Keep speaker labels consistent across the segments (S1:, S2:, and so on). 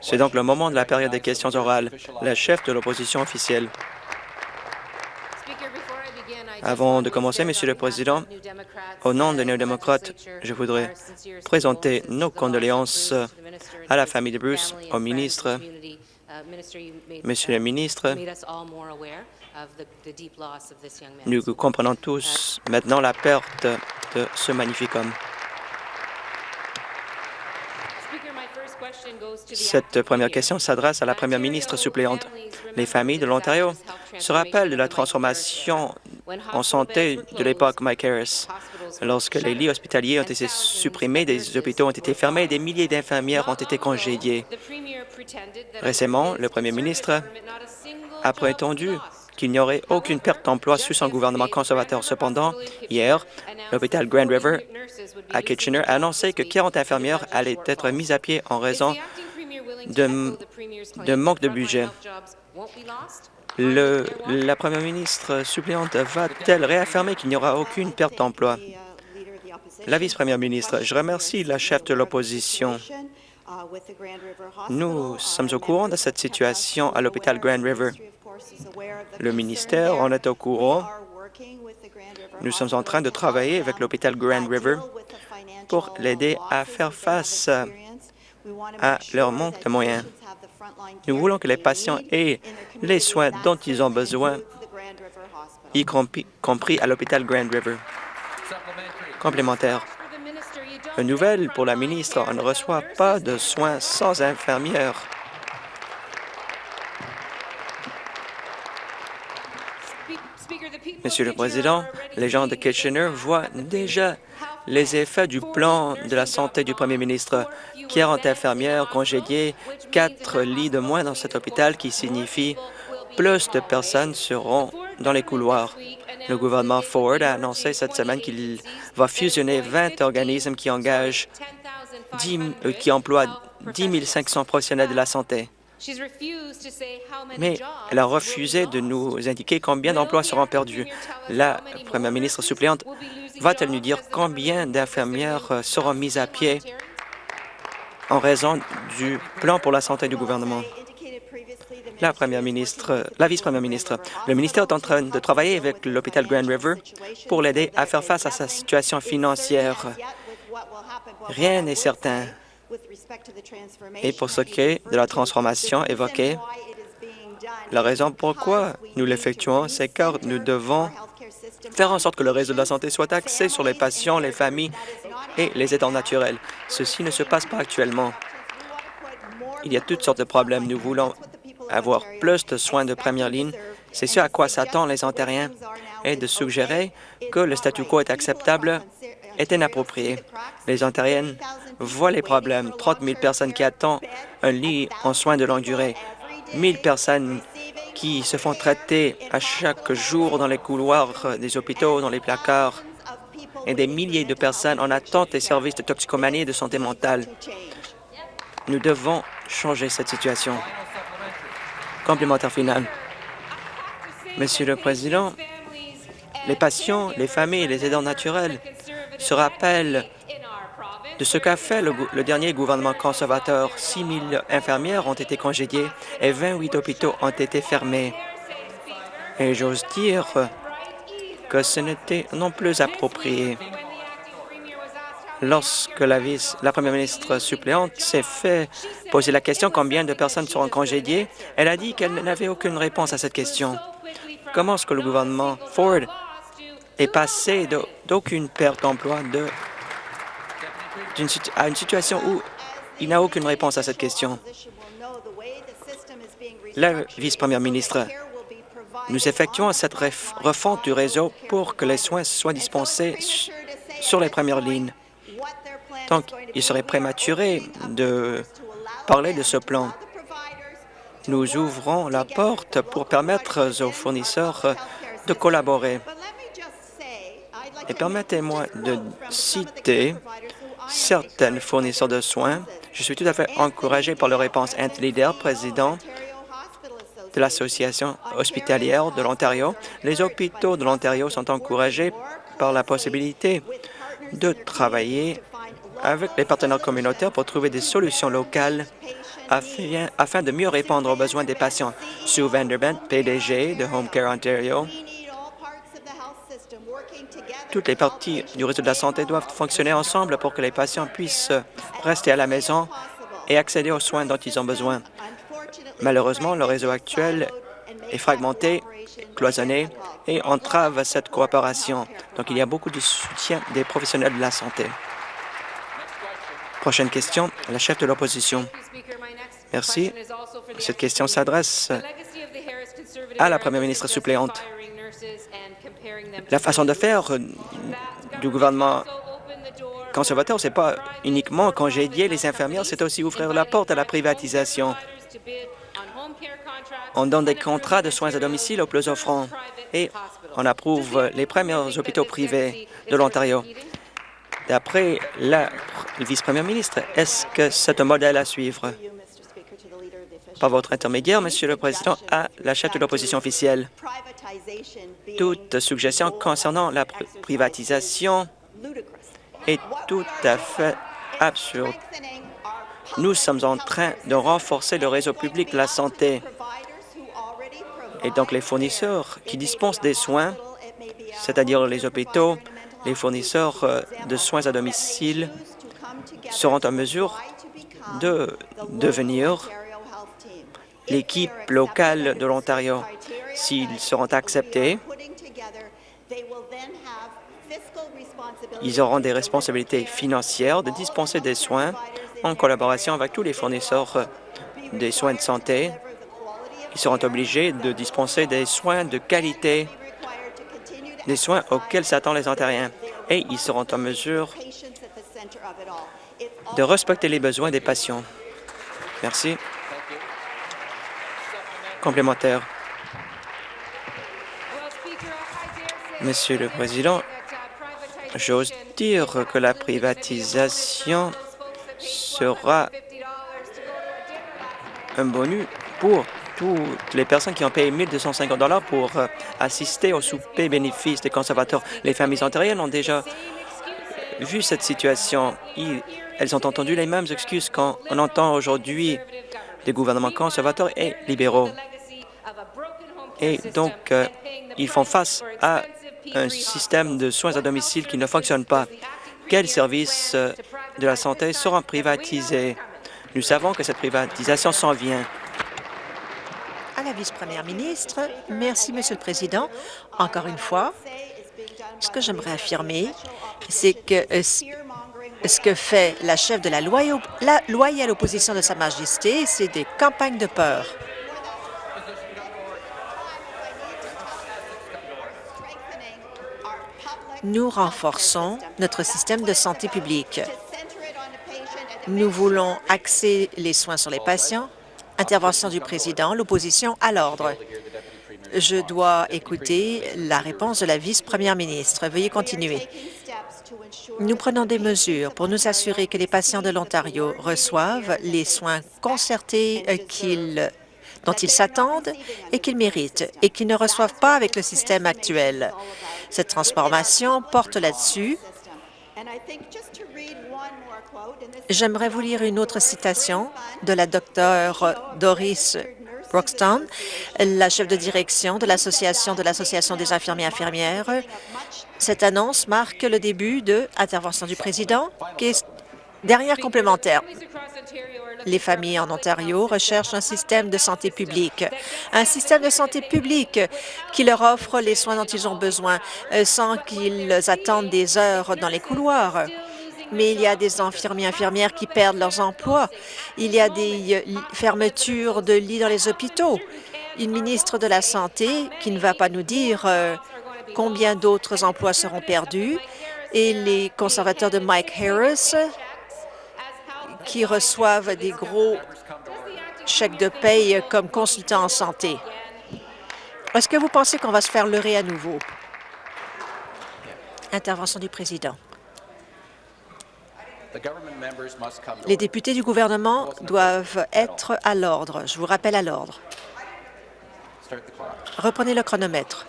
S1: C'est donc le moment de la période des questions orales. Le chef de l'opposition officielle. Avant de commencer, Monsieur le Président, au nom des néo-démocrates, je voudrais présenter nos condoléances à la famille de Bruce, au ministre, Monsieur le ministre, nous comprenons tous maintenant la perte de ce magnifique homme. Cette première question s'adresse à la première ministre suppléante. Les familles de l'Ontario se rappellent de la transformation en santé de l'époque Mike Harris. Lorsque les lits hospitaliers ont été supprimés, des hôpitaux ont été fermés et des milliers d'infirmières ont été congédiées. Récemment, le premier ministre a prétendu qu'il n'y aurait aucune perte d'emploi sous son gouvernement conservateur. Cependant, hier, l'hôpital Grand River à Kitchener a annoncé que 40 infirmières allaient être mises à pied en raison de, manque de budget. la première ministre suppléante va-t-elle réaffirmer qu'il n'y aura aucune perte d'emploi? La vice-première ministre, je remercie la chef de l'opposition. Nous sommes au courant de cette situation à l'hôpital Grand River. Le ministère en est au courant. Nous sommes en train de travailler avec l'hôpital Grand River pour l'aider à faire face à leur manque de moyens. Nous voulons que les patients aient les soins dont ils ont besoin, y compris à l'hôpital Grand River. Complémentaire. Une nouvelle pour la ministre, on ne reçoit pas de soins sans infirmières. Monsieur le Président, les gens de Kitchener voient déjà les effets du plan de la santé du premier ministre. 40 infirmières congédiées, quatre lits de moins dans cet hôpital qui signifie plus de personnes seront dans les couloirs. Le gouvernement Ford a annoncé cette semaine qu'il va fusionner 20 organismes qui engagent 10, euh, qui emploient 10 500 professionnels de la santé. Mais elle a refusé de nous indiquer combien d'emplois seront perdus. La première ministre suppléante va-t-elle nous dire combien d'infirmières euh, seront mises à pied en raison du plan pour la santé du gouvernement? La première ministre, la vice-première ministre, le ministère est en train de travailler avec l'hôpital Grand River pour l'aider à faire face à sa situation financière. Rien n'est certain. Et pour ce qui est de la transformation évoquée, la raison pourquoi nous l'effectuons, c'est car nous devons faire en sorte que le réseau de la santé soit axé sur les patients, les familles et les aidants naturels. Ceci ne se passe pas actuellement. Il y a toutes sortes de problèmes. Nous voulons avoir plus de soins de première ligne. C'est ce à quoi s'attendent les Ontariens et de suggérer que le statu quo est acceptable est inapproprié. Les Ontariennes voient les problèmes. 30 000 personnes qui attendent un lit en soins de longue durée. 1 000 personnes qui se font traiter à chaque jour dans les couloirs des hôpitaux, dans les placards, et des milliers de personnes en attente des services de toxicomanie et de santé mentale. Nous devons changer cette situation. Complémentaire final. Monsieur le Président, les patients, les familles et les aidants naturels se rappellent de ce qu'a fait le, dernier gouvernement conservateur. 6 000 infirmières ont été congédiées et 28 hôpitaux ont été fermés. Et j'ose dire que ce n'était non plus approprié. Lorsque la, vice, la première ministre suppléante s'est fait poser la question combien de personnes seront congédiées, elle a dit qu'elle n'avait aucune réponse à cette question. Comment est-ce que le gouvernement Ford est passé d'aucune perte d'emploi à une situation où il n'a aucune réponse à cette question? La vice-première ministre, nous effectuons cette refonte du réseau pour que les soins soient dispensés sur les premières lignes. Donc, il serait prématuré de parler de ce plan. Nous ouvrons la porte pour permettre aux fournisseurs de collaborer. Et permettez-moi de citer certains fournisseurs de soins. Je suis tout à fait encouragé par la réponse Anthony Dale, président de l'Association hospitalière de l'Ontario. Les hôpitaux de l'Ontario sont encouragés par la possibilité de travailler avec les partenaires communautaires pour trouver des solutions locales afin, de mieux répondre aux besoins des patients. Sue Vanderbent, PDG de Home Care Ontario. Toutes les parties du réseau de la santé doivent fonctionner ensemble pour que les patients puissent rester à la maison et accéder aux soins dont ils ont besoin. Malheureusement, le réseau actuel est fragmenté, cloisonné et entrave cette coopération. Donc, il y a beaucoup de soutien des professionnels de la santé. Prochaine question, la chef de l'opposition. Merci. Cette question s'adresse à la première ministre suppléante. La façon de faire du gouvernement conservateur, ce n'est pas uniquement congédier les infirmières, c'est aussi ouvrir la porte à la privatisation. On donne des contrats de soins à domicile aux plus offrants et on approuve les premiers hôpitaux privés de l'Ontario. D'après la vice-première ministre, est-ce que c'est un modèle à suivre? Par votre intermédiaire, Monsieur le Président, à la chef de l'opposition officielle. Toute suggestion concernant la privatisation est tout à fait absurde. Nous sommes en train de renforcer le réseau public de la santé. Et donc, les fournisseurs qui dispensent des soins, c'est-à-dire les hôpitaux, les fournisseurs euh, de soins à domicile, seront en mesure de devenir l'équipe locale de l'Ontario. S'ils seront acceptés, ils auront des responsabilités financières de dispenser des soins en collaboration avec tous les fournisseurs des soins de santé. Ils seront obligés de dispenser des soins de qualité, des soins auxquels s'attendent les Ontariens, et ils seront en mesure de respecter les besoins des patients. Merci. Complémentaire. Monsieur le Président, j'ose dire que la privatisation sera un bonus pour toutes les personnes qui ont payé 1 250 pour euh, assister au souper bénéfice des conservateurs. Les familles ontariennes ont déjà vu cette situation. Elles ont entendu les mêmes excuses qu'on entend aujourd'hui des gouvernements conservateurs et libéraux. Et donc, euh, ils font face à un système de soins à domicile qui ne fonctionne pas. Quels services euh, de la santé seront privatisés? Nous savons que cette privatisation s'en vient.
S2: À la vice-première ministre, merci, Monsieur le Président. Encore une fois, ce que j'aimerais affirmer, c'est que euh, ce que fait la chef de la, la loyale opposition de Sa Majesté, c'est des campagnes de peur. Nous renforçons notre système de santé publique. Nous voulons axer les soins sur les patients. Intervention du président, l'opposition à l'ordre. Je dois écouter la réponse de la vice-première ministre. Veuillez continuer. Nous prenons des mesures pour nous assurer que les patients de l'Ontario reçoivent les soins concertés dont ils s'attendent et qu'ils méritent et qu'ils ne reçoivent pas avec le système actuel. Cette transformation porte là-dessus. J'aimerais vous lire une autre citation de la docteure Doris Broxton, la chef de direction de l'Association de l'Association des infirmiers et infirmières. Cette annonce marque le début de intervention du président. Dernière complémentaire. Les familles en Ontario recherchent un système de santé publique, un système de santé publique qui leur offre les soins dont ils ont besoin euh, sans qu'ils attendent des heures dans les couloirs mais il y a des infirmiers et infirmières qui perdent leurs emplois. Il y a des euh, fermetures de lits dans les hôpitaux. Une ministre de la Santé qui ne va pas nous dire euh, combien d'autres emplois seront perdus et les conservateurs de Mike Harris qui reçoivent des gros chèques de paye comme consultants en santé. Est-ce que vous pensez qu'on va se faire leurrer à nouveau? Intervention du président. Les députés du gouvernement doivent être à l'ordre. Je vous rappelle à l'ordre. Reprenez le chronomètre.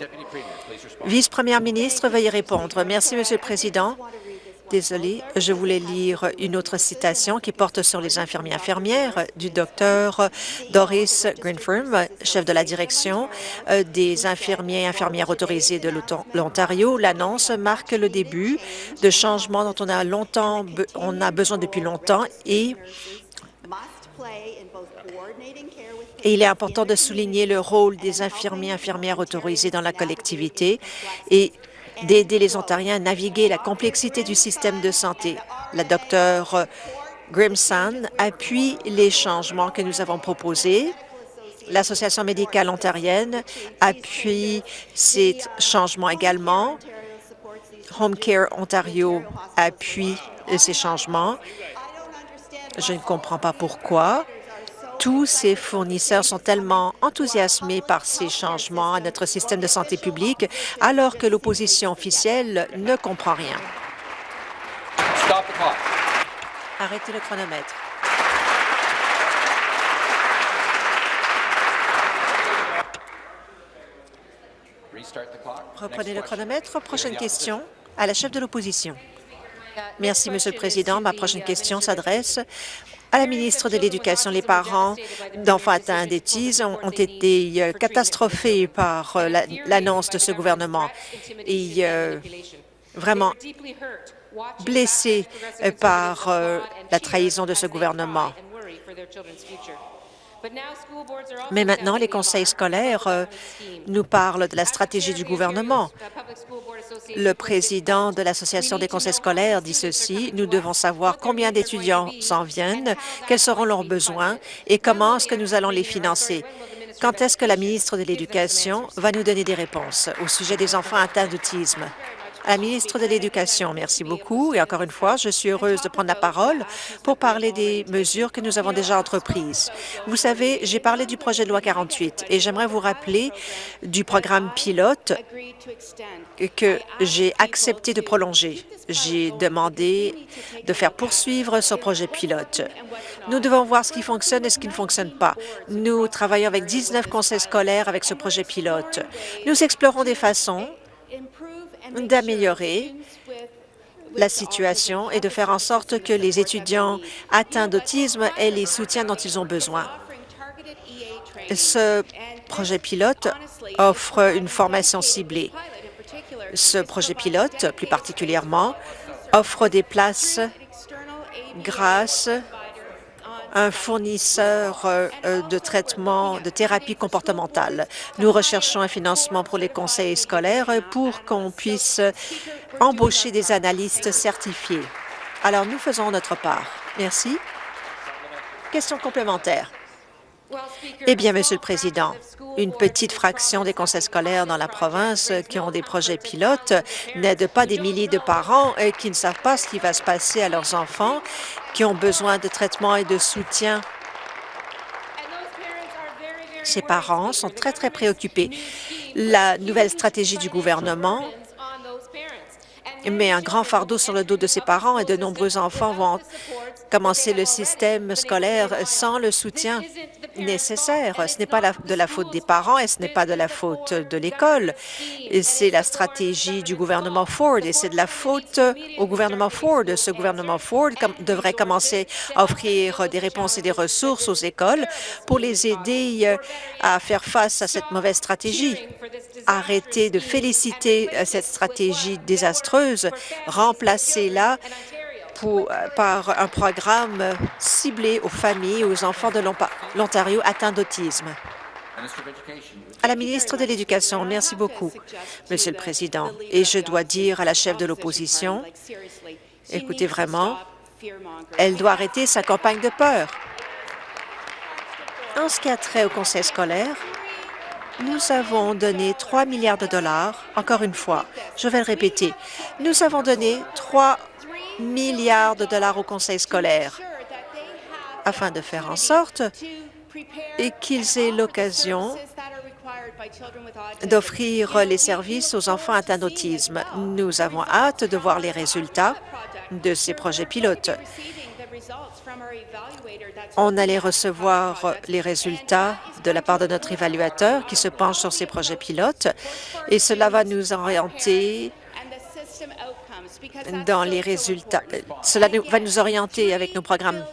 S2: Vice-première ministre, veuillez répondre. Merci, Monsieur le Président. Désolée, je voulais lire une autre citation qui porte sur les infirmiers infirmières du docteur Doris Greenfirm, chef de la direction euh, des infirmiers et infirmières autorisés de l'Ontario. L'annonce marque le début de changements dont on a longtemps, on a besoin depuis longtemps et il est important de souligner le rôle des infirmiers et infirmières autorisés dans la collectivité et d'aider les Ontariens à naviguer la complexité du système de santé. La docteure Grimson appuie les changements que nous avons proposés. L'Association médicale ontarienne appuie ces changements également. Home Care Ontario appuie ces changements. Je ne comprends pas pourquoi tous ces fournisseurs sont tellement enthousiasmés par ces changements à notre système de santé publique, alors que l'opposition officielle ne comprend rien. Arrêtez le chronomètre. Reprenez le chronomètre. Prochaine question à la chef de l'opposition. Merci, Monsieur le Président. Ma prochaine question s'adresse à la ministre de l'Éducation. Les parents d'enfants atteints d'autisme ont, été euh, catastrophés par euh, l'annonce de ce gouvernement et euh, vraiment blessés par la trahison de ce gouvernement. Mais maintenant, les conseils scolaires euh, nous parlent de la stratégie du gouvernement. Le président de l'Association des conseils scolaires dit ceci, nous devons savoir combien d'étudiants s'en viennent, quels seront leurs besoins et comment est-ce que nous allons les financer. Quand est-ce que la ministre de l'Éducation va nous donner des réponses au sujet des enfants atteints d'autisme? À la ministre de l'Éducation. Merci beaucoup. Et encore une fois, je suis heureuse de prendre la parole pour parler des mesures que nous avons déjà entreprises. Vous savez, j'ai parlé du projet de loi 48 et j'aimerais vous rappeler du programme pilote que j'ai accepté de prolonger. J'ai demandé de faire poursuivre ce projet pilote. Nous devons voir ce qui fonctionne et ce qui ne fonctionne pas. Nous travaillons avec 19 conseils scolaires avec ce projet pilote. Nous explorons des façons d'améliorer la situation et de faire en sorte que les étudiants atteints d'autisme aient les soutiens dont ils ont besoin. Ce projet pilote offre une formation ciblée. Ce projet pilote, plus particulièrement, offre des places grâce un fournisseur euh, euh, de traitement de thérapie comportementale. Nous recherchons un financement pour les conseils scolaires pour qu'on puisse embaucher des analystes certifiés. Alors, nous faisons notre part. Merci. Question complémentaire. Eh bien, Monsieur le Président, une petite fraction des conseils scolaires dans la province qui ont des projets pilotes n'aident pas des milliers de parents et qui ne savent pas ce qui va se passer à leurs enfants, qui ont besoin de traitement et de soutien. Ces parents sont très, très préoccupés. La nouvelle stratégie du gouvernement met un grand fardeau sur le dos de ses parents et de nombreux enfants vont commencer le système scolaire sans le soutien nécessaire. Ce n'est pas de la faute des parents et ce n'est pas de la faute de l'école. C'est la stratégie du gouvernement Ford et c'est de la faute au gouvernement Ford. Ce gouvernement Ford devrait commencer à offrir des réponses et des ressources aux écoles pour les aider euh, à faire face à cette mauvaise stratégie. Arrêtez de féliciter euh, cette stratégie désastreuse, remplacez-la euh, par un programme ciblé aux familles et aux enfants de l'Ontario atteints d'autisme. À la ministre de l'Éducation, merci beaucoup, Monsieur le Président. Et je dois dire à la chef de l'opposition, écoutez vraiment, elle doit arrêter sa campagne de peur. En ce qui a trait au conseil scolaire, nous avons donné 3 milliards de dollars, encore une fois, je vais le répéter, nous avons donné 3 milliards de dollars au conseil scolaire afin de faire en sorte qu'ils aient l'occasion d'offrir les services aux enfants atteints d'autisme. Nous avons hâte de voir les résultats de ces projets pilotes. On allait recevoir les résultats de la part de notre évaluateur qui se penche sur ces projets pilotes et cela va nous orienter dans les résultats. Cela va nous orienter avec nos programmes.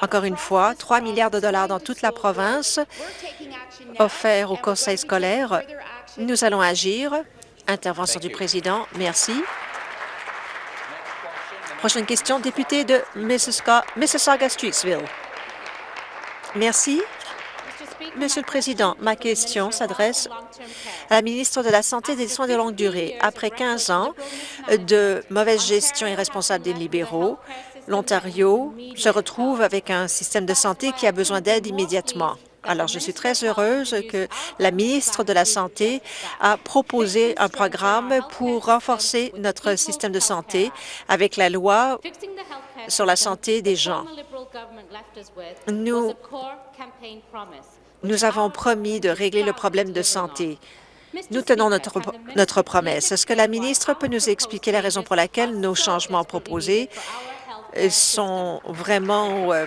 S2: Encore une fois, 3 milliards de dollars dans toute la province offerts au conseil scolaire. Nous allons agir. Intervention du président. Merci. Prochaine question, député de Mississauga-Streetsville. Merci. Monsieur le Président, ma question s'adresse à la ministre de la Santé et des Soins de longue durée. Après 15 ans de mauvaise gestion irresponsable des libéraux, l'Ontario se retrouve avec un système de santé qui a besoin d'aide immédiatement. Alors, je suis très heureuse que la ministre de la Santé a proposé un programme pour renforcer notre système de santé avec la loi sur la santé des gens. Nous, nous avons promis de régler le problème de santé. Nous tenons notre, notre promesse. Est-ce que la ministre peut nous expliquer la raison pour laquelle nos changements proposés sont vraiment euh,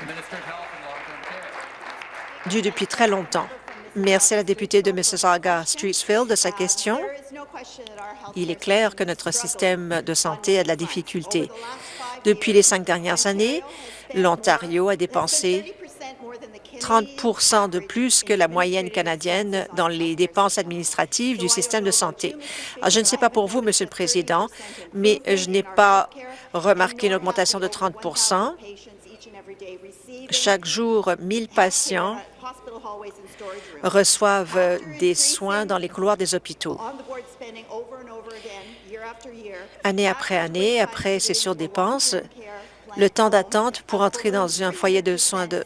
S2: dus depuis très longtemps? Merci à la députée de Mississauga-Streetsville de sa question. Il est clair que notre système de santé a de la difficulté. Depuis les cinq dernières années, l'Ontario a dépensé 30% de plus que la moyenne canadienne dans les dépenses administratives du système de santé. Alors, je ne sais pas pour vous, Monsieur le Président, mais je n'ai pas remarqué une augmentation de 30% Chaque jour, 1000 patients reçoivent des soins dans les couloirs des hôpitaux. Année après année, après ces surdépenses, le temps d'attente pour entrer dans un foyer de soins de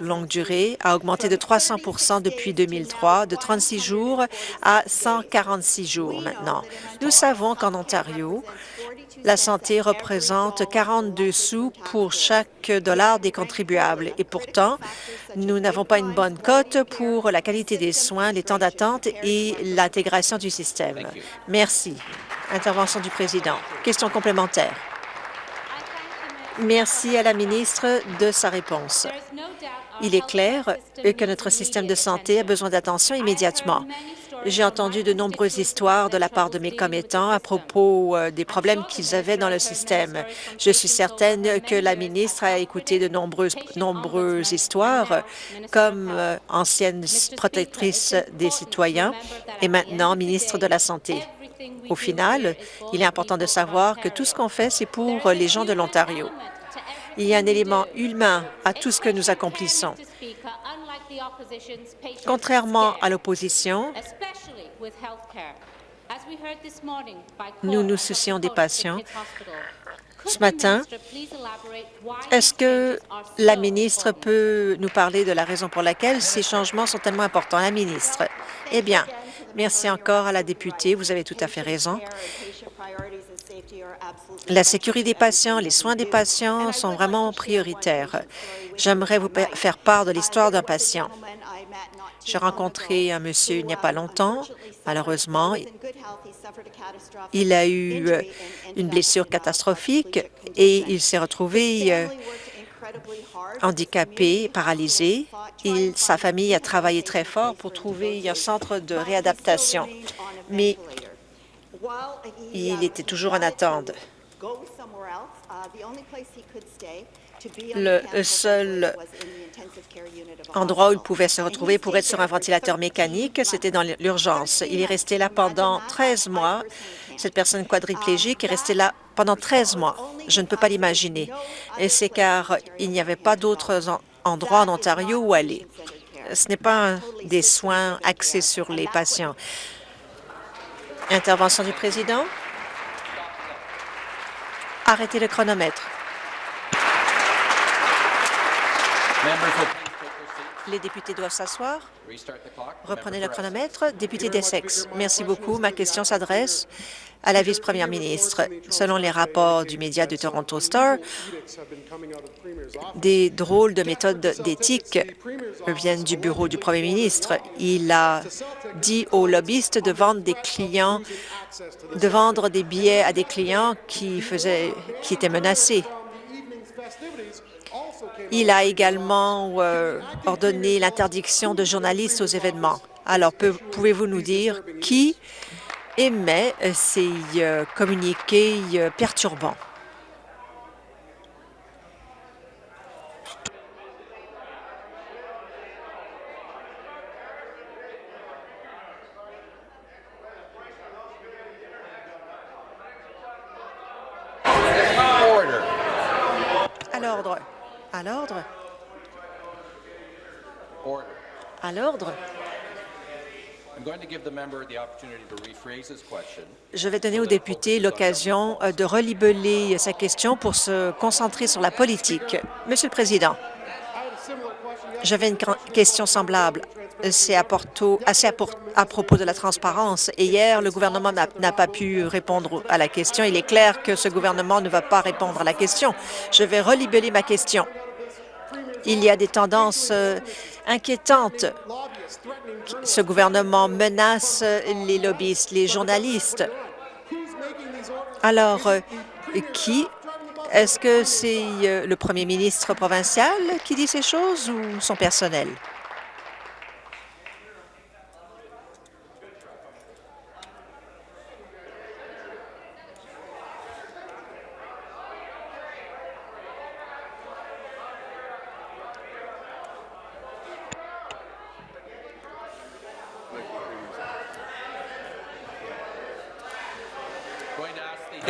S2: longue durée a augmenté de 300% depuis 2003, de 36 jours à 146 jours maintenant. Nous savons qu'en Ontario, la santé représente 42 sous pour chaque dollar des contribuables et pourtant, nous n'avons pas une bonne cote pour la qualité des soins, les temps d'attente et l'intégration du système. Merci. Intervention du président. Question complémentaire. Merci à la ministre de sa réponse. Il est clair que notre système de santé a besoin d'attention immédiatement. J'ai entendu de nombreuses histoires de la part de mes commettants à propos euh, des problèmes qu'ils avaient dans le système. Je suis certaine que la ministre a écouté de nombreuses, nombreuses histoires comme euh, ancienne protectrice des citoyens et maintenant ministre de la Santé. Au final, il est important de savoir que tout ce qu'on fait, c'est pour les gens de l'Ontario. Il y a un élément humain à tout ce que nous accomplissons. Contrairement à l'opposition, nous nous soucions des patients. Ce matin, est-ce que la ministre peut nous parler de la raison pour laquelle ces changements sont tellement importants? La ministre. Eh bien, Merci encore à la députée. Vous avez tout à fait raison. La sécurité des patients, les soins des patients sont vraiment prioritaires. J'aimerais vous faire part de l'histoire d'un patient. J'ai rencontré un monsieur il n'y a pas longtemps. Malheureusement, il a eu euh, une blessure catastrophique et il s'est retrouvé euh, handicapé, paralysé. Sa famille a travaillé très fort pour trouver un centre de réadaptation, mais il était toujours en attente. Le seul endroit où il pouvait se retrouver pour être sur un ventilateur mécanique, c'était dans l'urgence. Il est resté là pendant 13 mois. Cette personne quadriplégique est restée là pendant 13 mois. Je ne peux pas l'imaginer. Et c'est car il n'y avait pas d'autres endroits en Ontario où aller. Ce n'est pas des soins axés sur les patients. Intervention du président. Arrêtez le chronomètre. Les députés doivent s'asseoir. Reprenez le chronomètre. Député d'Essex, merci beaucoup. Ma question s'adresse à la vice-première ministre. Selon les rapports du média du Toronto Star, des drôles de méthodes d'éthique viennent du bureau du premier ministre. Il a dit aux lobbyistes de vendre des clients, de vendre des billets à des clients qui, faisaient, qui étaient menacés. Il a également euh, ordonné l'interdiction de journalistes aux événements. Alors, pouvez-vous nous dire qui émet ces communiqués perturbants? À l'ordre. À l'ordre? À l'ordre? Je vais donner au député l'occasion de relibeller sa question pour se concentrer sur la politique. Monsieur le Président, j'avais une question semblable. C'est à, à, propos de la transparence. Et hier, le gouvernement n'a pas pu répondre à la question. Il est clair que ce gouvernement ne va pas répondre à la question. Je vais relibeller ma question. Il y a des tendances euh, inquiétantes. Ce gouvernement menace les lobbyistes, les journalistes. Alors, euh, qui? Est-ce que c'est euh, le premier ministre provincial qui dit ces choses ou son personnel?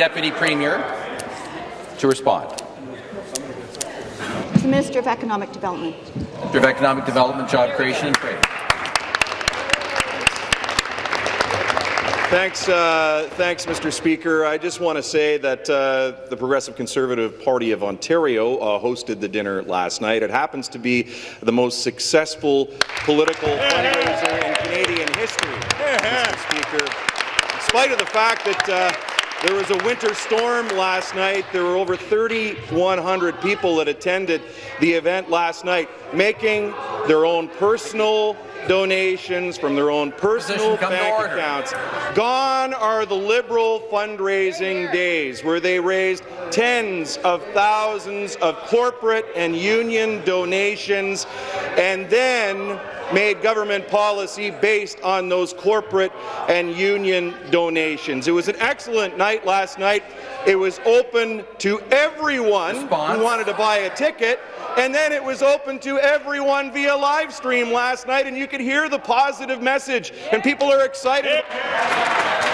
S3: Deputy Premier to respond.
S4: The Minister of Economic Development.
S3: Minister of Economic Development, Job Creation and Trade.
S5: Thanks, uh, thanks, Mr. Speaker. I just want to say that uh, the Progressive Conservative Party of Ontario uh, hosted the dinner last night. It happens to be the most successful political fundraiser in Canadian history, Mr. Speaker. In spite of the fact that uh, there was a winter storm last night. There were over 3,100 people that attended the event last night, making their own personal donations from their own personal bank accounts. Gone are the Liberal fundraising days where they raised tens of thousands of corporate and union donations and then made government policy based on those corporate and union donations. It was an excellent night last night. It was open to everyone Response. who wanted to buy a ticket, and then it was open to everyone via live stream last night, and you could hear the positive message, and people are excited.
S3: Stop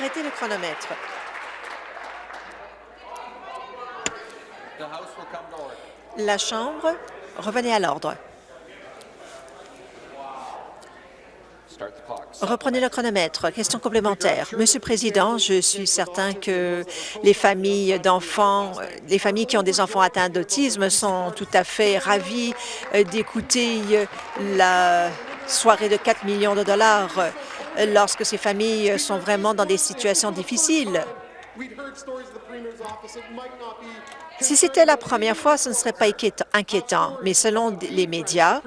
S2: Arrêtez le chronomètre. La Chambre, revenez à l'ordre. Reprenez le chronomètre. Question complémentaire. Monsieur le Président, je suis certain que les familles d'enfants, les familles qui ont des enfants atteints d'autisme sont tout à fait ravies euh, d'écouter la soirée de 4 millions de dollars lorsque ces familles sont vraiment dans des situations difficiles. Si c'était la première fois, ce ne serait pas inquiétant, mais selon les médias,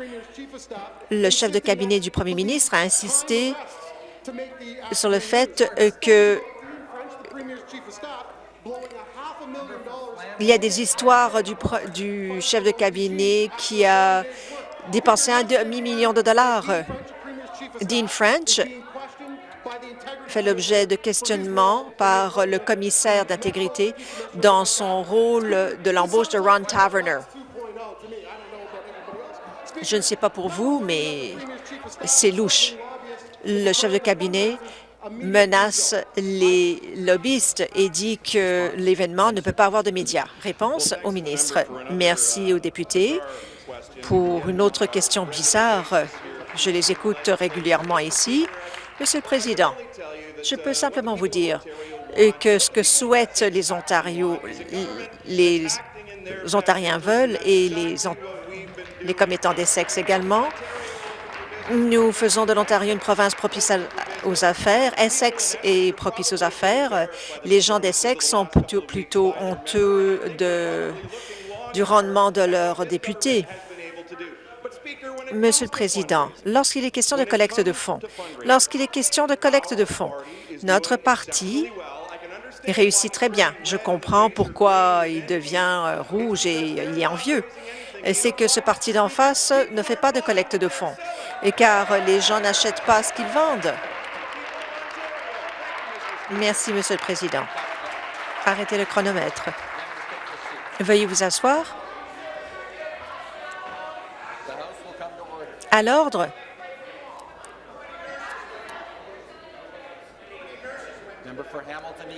S2: le chef de cabinet du premier ministre a insisté sur le fait que il y a des histoires du, du chef de cabinet qui a dépensé un demi-million de dollars. Dean French fait l'objet de questionnements par le commissaire d'intégrité dans son rôle de l'embauche de Ron Taverner. Je ne sais pas pour vous, mais c'est louche. Le chef de cabinet menace les lobbyistes et dit que l'événement ne peut pas avoir de médias. Réponse au ministre. Merci aux députés. Pour une autre question bizarre, je les écoute régulièrement ici. Monsieur le Président, je peux simplement vous dire que ce que souhaitent les Ontariens, les Ontariens veulent et les, les commettants des sexes également, nous faisons de l'Ontario une province propice aux affaires. Essex est propice aux affaires. Les gens d'Essex sont plutôt, honteux du rendement de leurs députés. Monsieur le Président, lorsqu'il est question de collecte de fonds, lorsqu'il est question de collecte de fonds, notre parti réussit très bien. Je comprends pourquoi il devient euh, rouge et il est envieux. c'est que ce parti d'en face ne fait pas de collecte de fonds, car les gens n'achètent pas ce qu'ils vendent. Merci, Monsieur le Président. Arrêtez le chronomètre. Veuillez vous asseoir. À l'ordre.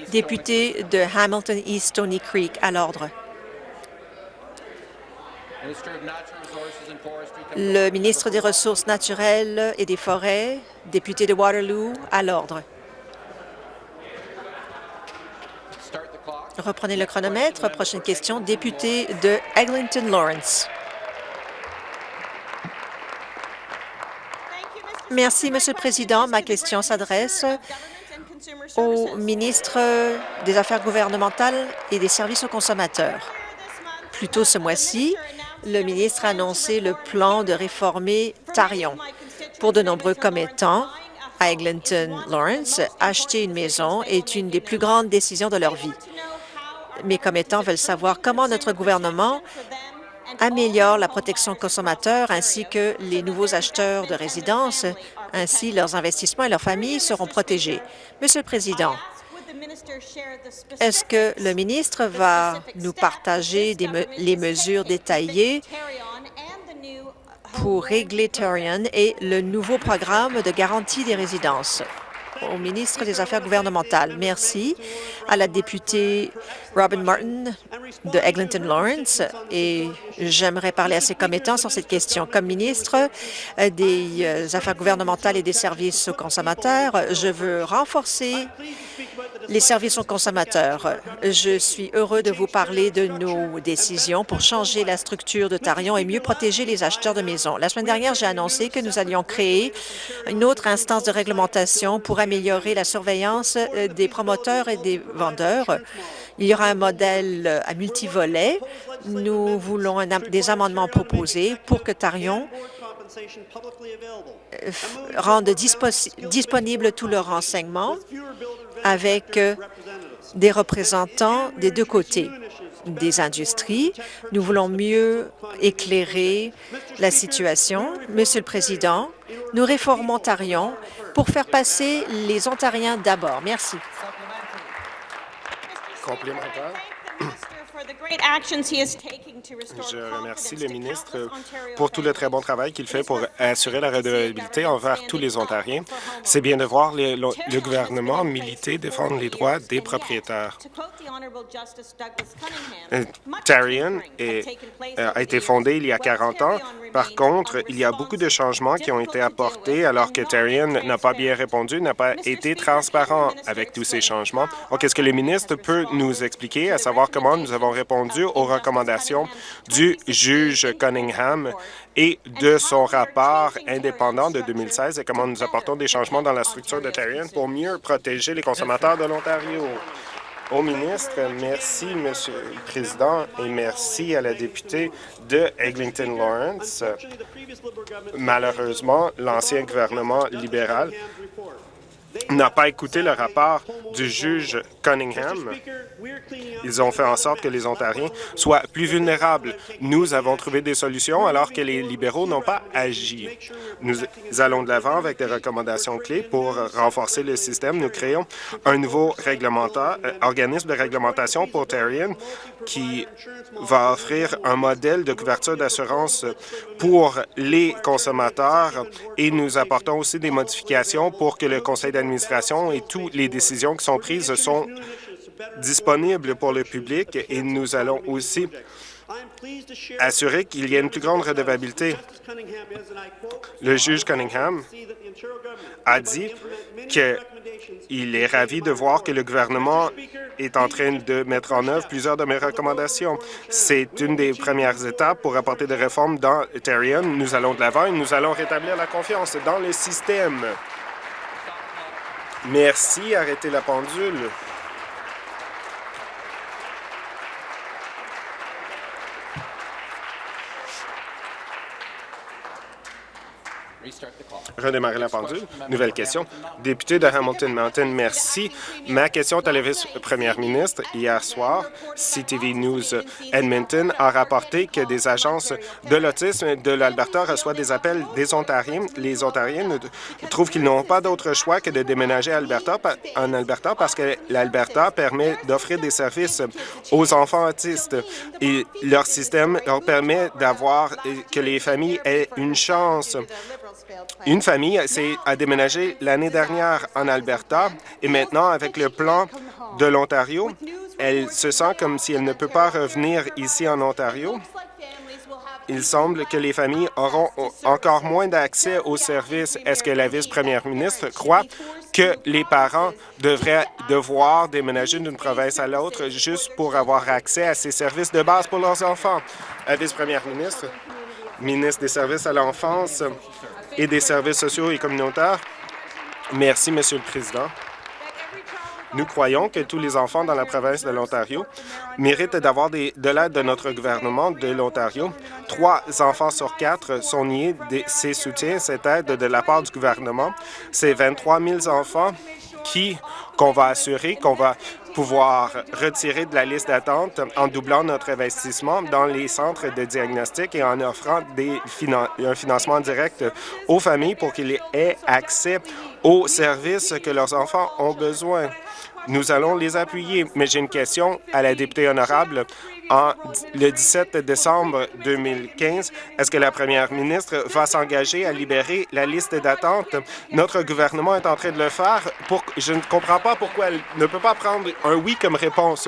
S2: Député de Hamilton East Stony Creek, à l'ordre. Le ministre des Ressources naturelles et des Forêts, député de Waterloo, à l'ordre. Reprenez le chronomètre. Prochaine question, député de Eglinton Lawrence. Merci, Monsieur le Président. Ma question s'adresse au ministre des Affaires gouvernementales et des services aux consommateurs. Plus tôt ce mois-ci, le ministre a annoncé le plan de réformer Tarion. Pour de nombreux commettants à Eglinton Lawrence, acheter une maison est une des plus grandes décisions de leur vie. Mes commettants veulent savoir comment notre gouvernement améliore la protection consommateur ainsi que les nouveaux acheteurs de résidences. Ainsi, leurs investissements et leurs familles seront protégés. Monsieur le Président, est-ce que le ministre va nous partager les mesures détaillées pour régler Tarion et le nouveau programme de garantie des résidences? Au ministre des Affaires gouvernementales. Merci à la députée Robin Martin de Eglinton Lawrence et j'aimerais parler à ses commettants sur cette question. Comme ministre des euh, Affaires gouvernementales et des services aux consommateurs, je veux renforcer les services aux consommateurs. Je suis heureux de vous parler de nos décisions pour changer la structure de Tarion et mieux protéger les acheteurs de maisons. La semaine dernière, j'ai annoncé que nous allions créer une autre instance de réglementation pour améliorer la surveillance euh, des promoteurs et des vendeurs. Il y aura un modèle à multivolets. Nous voulons des amendements proposés pour que Tarion euh, rende disponible tous leurs renseignements avec euh, des représentants des deux côtés des industries. Nous voulons mieux éclairer la situation. Monsieur le Président, nous réformons Ontarion pour faire passer les Ontariens d'abord. Merci.
S6: Complémentaire. Je remercie le ministre pour tout le très bon travail qu'il fait pour assurer la redevabilité envers tous les Ontariens. C'est bien de voir le, gouvernement militer, défendre les droits des propriétaires. Euh, Tarion euh, a été fondé il y a 40 ans. Par contre, il y a beaucoup de changements qui ont été apportés alors que Tarion n'a pas bien répondu, n'a pas été transparent avec tous ces changements. Donc, est-ce que le ministre peut nous expliquer à savoir comment nous avons répondu aux recommandations du juge Cunningham et de son rapport indépendant de 2016 et comment nous apportons des changements dans la structure de Tarion pour mieux protéger les consommateurs de l'Ontario. Au ministre, merci, Monsieur le Président, et merci à la députée de Eglinton Lawrence. Malheureusement, l'ancien gouvernement libéral n'a pas écouté le rapport du juge Cunningham. Ils ont fait en sorte que les Ontariens soient plus vulnérables. Nous avons trouvé des solutions alors que les libéraux n'ont pas agi. Nous allons de l'avant avec des recommandations clés pour renforcer le système. Nous créons un nouveau euh, organisme de réglementation pour Terrien qui va offrir un modèle de couverture d'assurance pour les consommateurs et nous apportons aussi des modifications pour que le conseil d'administration et toutes les décisions qui sont prises sont disponibles pour le public et nous allons aussi assurer qu'il y ait une plus grande redevabilité. Le juge Cunningham a dit qu'il est ravi de voir que le gouvernement est en train de mettre en œuvre plusieurs de mes recommandations. C'est une des premières étapes pour apporter des réformes dans Ethereum. Nous allons de l'avant et nous allons rétablir la confiance dans le système. Merci. Arrêtez la pendule. Redémarrer la pendule. Nouvelle question. Député de Hamilton Mountain, merci. Ma question est à la vice-première ministre. Hier soir, CTV News Edmonton a rapporté que des agences de l'autisme de l'Alberta reçoivent des appels des Ontariens. Les Ontariens trouvent qu'ils n'ont pas d'autre choix que de déménager en Alberta parce que l'Alberta permet d'offrir des services aux enfants autistes. Et leur système leur permet d'avoir que les familles aient une chance une famille a déménagé l'année dernière en Alberta et maintenant, avec le plan de l'Ontario, elle se sent comme si elle ne peut pas revenir ici en Ontario. Il semble que les familles auront encore moins d'accès aux services. Est-ce que la vice-première ministre croit que les parents devraient devoir déménager d'une province à l'autre juste pour avoir accès à ces services de base pour leurs enfants? La vice-première ministre, ministre des Services à l'enfance, et des services sociaux et communautaires. Merci, Monsieur le Président. Nous croyons que tous les enfants dans la province de l'Ontario méritent d'avoir de l'aide de notre gouvernement de l'Ontario. Trois enfants sur quatre sont niés de ces soutiens, cette aide de la part du gouvernement. C'est 23 000 enfants qui qu'on va assurer qu'on va pouvoir retirer de la liste d'attente en doublant notre investissement dans les centres de diagnostic et en offrant des un financement direct aux familles pour qu'ils aient accès aux services que leurs enfants ont besoin. Nous allons les appuyer, mais j'ai une question à la députée honorable. Le 17 décembre 2015, est-ce que la première ministre va s'engager à libérer la liste d'attente? Notre gouvernement est en train de le faire. Je ne comprends pas pourquoi elle ne peut pas prendre un oui comme réponse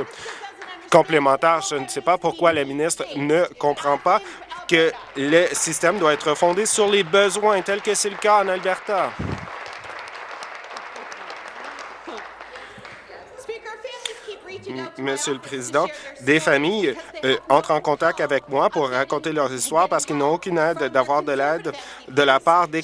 S6: complémentaire. Je ne sais pas pourquoi la ministre ne comprend pas que le système doit être fondé sur les besoins, tel que c'est le cas en Alberta. Monsieur le Président, des familles euh, entrent en contact avec moi pour raconter leur histoire parce qu'ils n'ont aucune aide d'avoir de l'aide de la part des,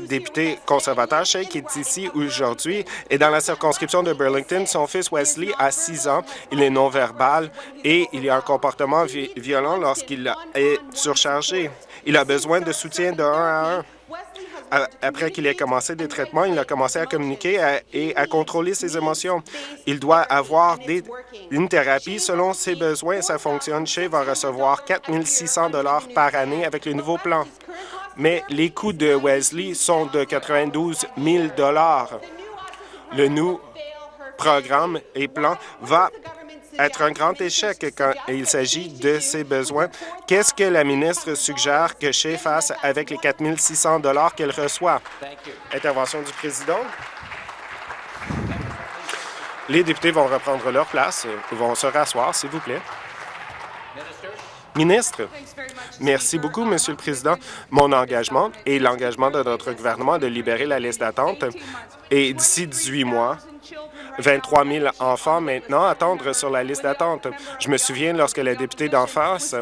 S6: députés conservateurs. qui est ici aujourd'hui et dans la circonscription de Burlington, son fils Wesley a six ans. Il est non-verbal et il a un comportement violent lorsqu'il est surchargé. Il a besoin de soutien de un à un après qu'il ait commencé des traitements, il a commencé à communiquer et à contrôler ses émotions. Il doit avoir une thérapie selon ses besoins. Ça fonctionne. Chez va recevoir 4 600 par année avec le nouveau plan. Mais les coûts de Wesley sont de 92 000 Le nouveau programme et plan va être un grand échec quand il s'agit de ses besoins. Qu'est-ce que la ministre suggère que Shea fasse avec les 4 600 qu'elle reçoit? Intervention du président. Les députés vont reprendre leur place, vont se rasseoir, s'il vous plaît. Ministre, merci beaucoup, Monsieur le Président. Mon engagement et l'engagement de notre gouvernement de libérer la liste d'attente et d'ici 18 mois, 23 000 enfants maintenant attendent sur la liste d'attente. Je me souviens lorsque la députée d'en face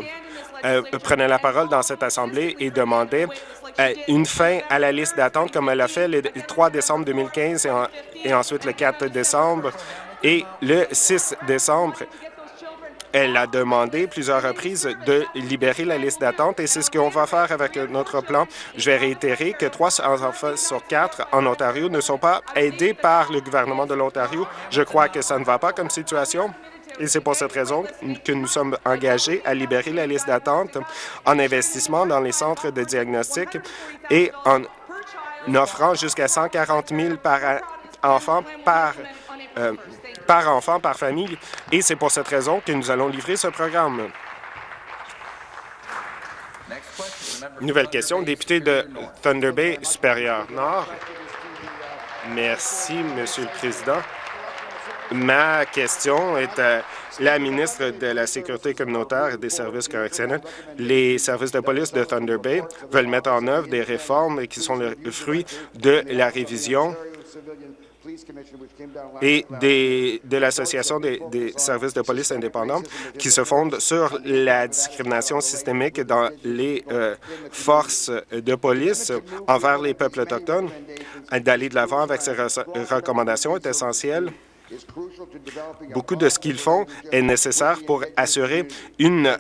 S6: euh, prenait la parole dans cette Assemblée et demandait euh, une fin à la liste d'attente comme elle a fait le 3 décembre 2015 et ensuite le 4 décembre et le 6 décembre. Elle a demandé plusieurs reprises de libérer la liste d'attente et c'est ce qu'on va faire avec notre plan. Je vais réitérer que trois enfants sur quatre en Ontario ne sont pas aidés par le gouvernement de l'Ontario. Je crois que ça ne va pas comme situation. Et c'est pour cette raison que nous sommes engagés à libérer la liste d'attente en investissement dans les centres de diagnostic et en offrant jusqu'à 140 000 par enfant par euh, par enfant, par famille, et c'est pour cette raison que nous allons livrer ce programme. Nouvelle question, député de Thunder Bay supérieur Nord. Merci, Monsieur le Président. Ma question est à la ministre de la Sécurité communautaire et des services correctionnels. Les services de police de Thunder Bay veulent mettre en œuvre des réformes qui sont le fruit de la révision et des, de l'Association des, services de police indépendants qui se fondent sur la discrimination systémique dans les euh, forces de police envers les peuples autochtones. D'aller de l'avant avec ces recommandations est essentiel Beaucoup de ce qu'ils font est nécessaire pour assurer une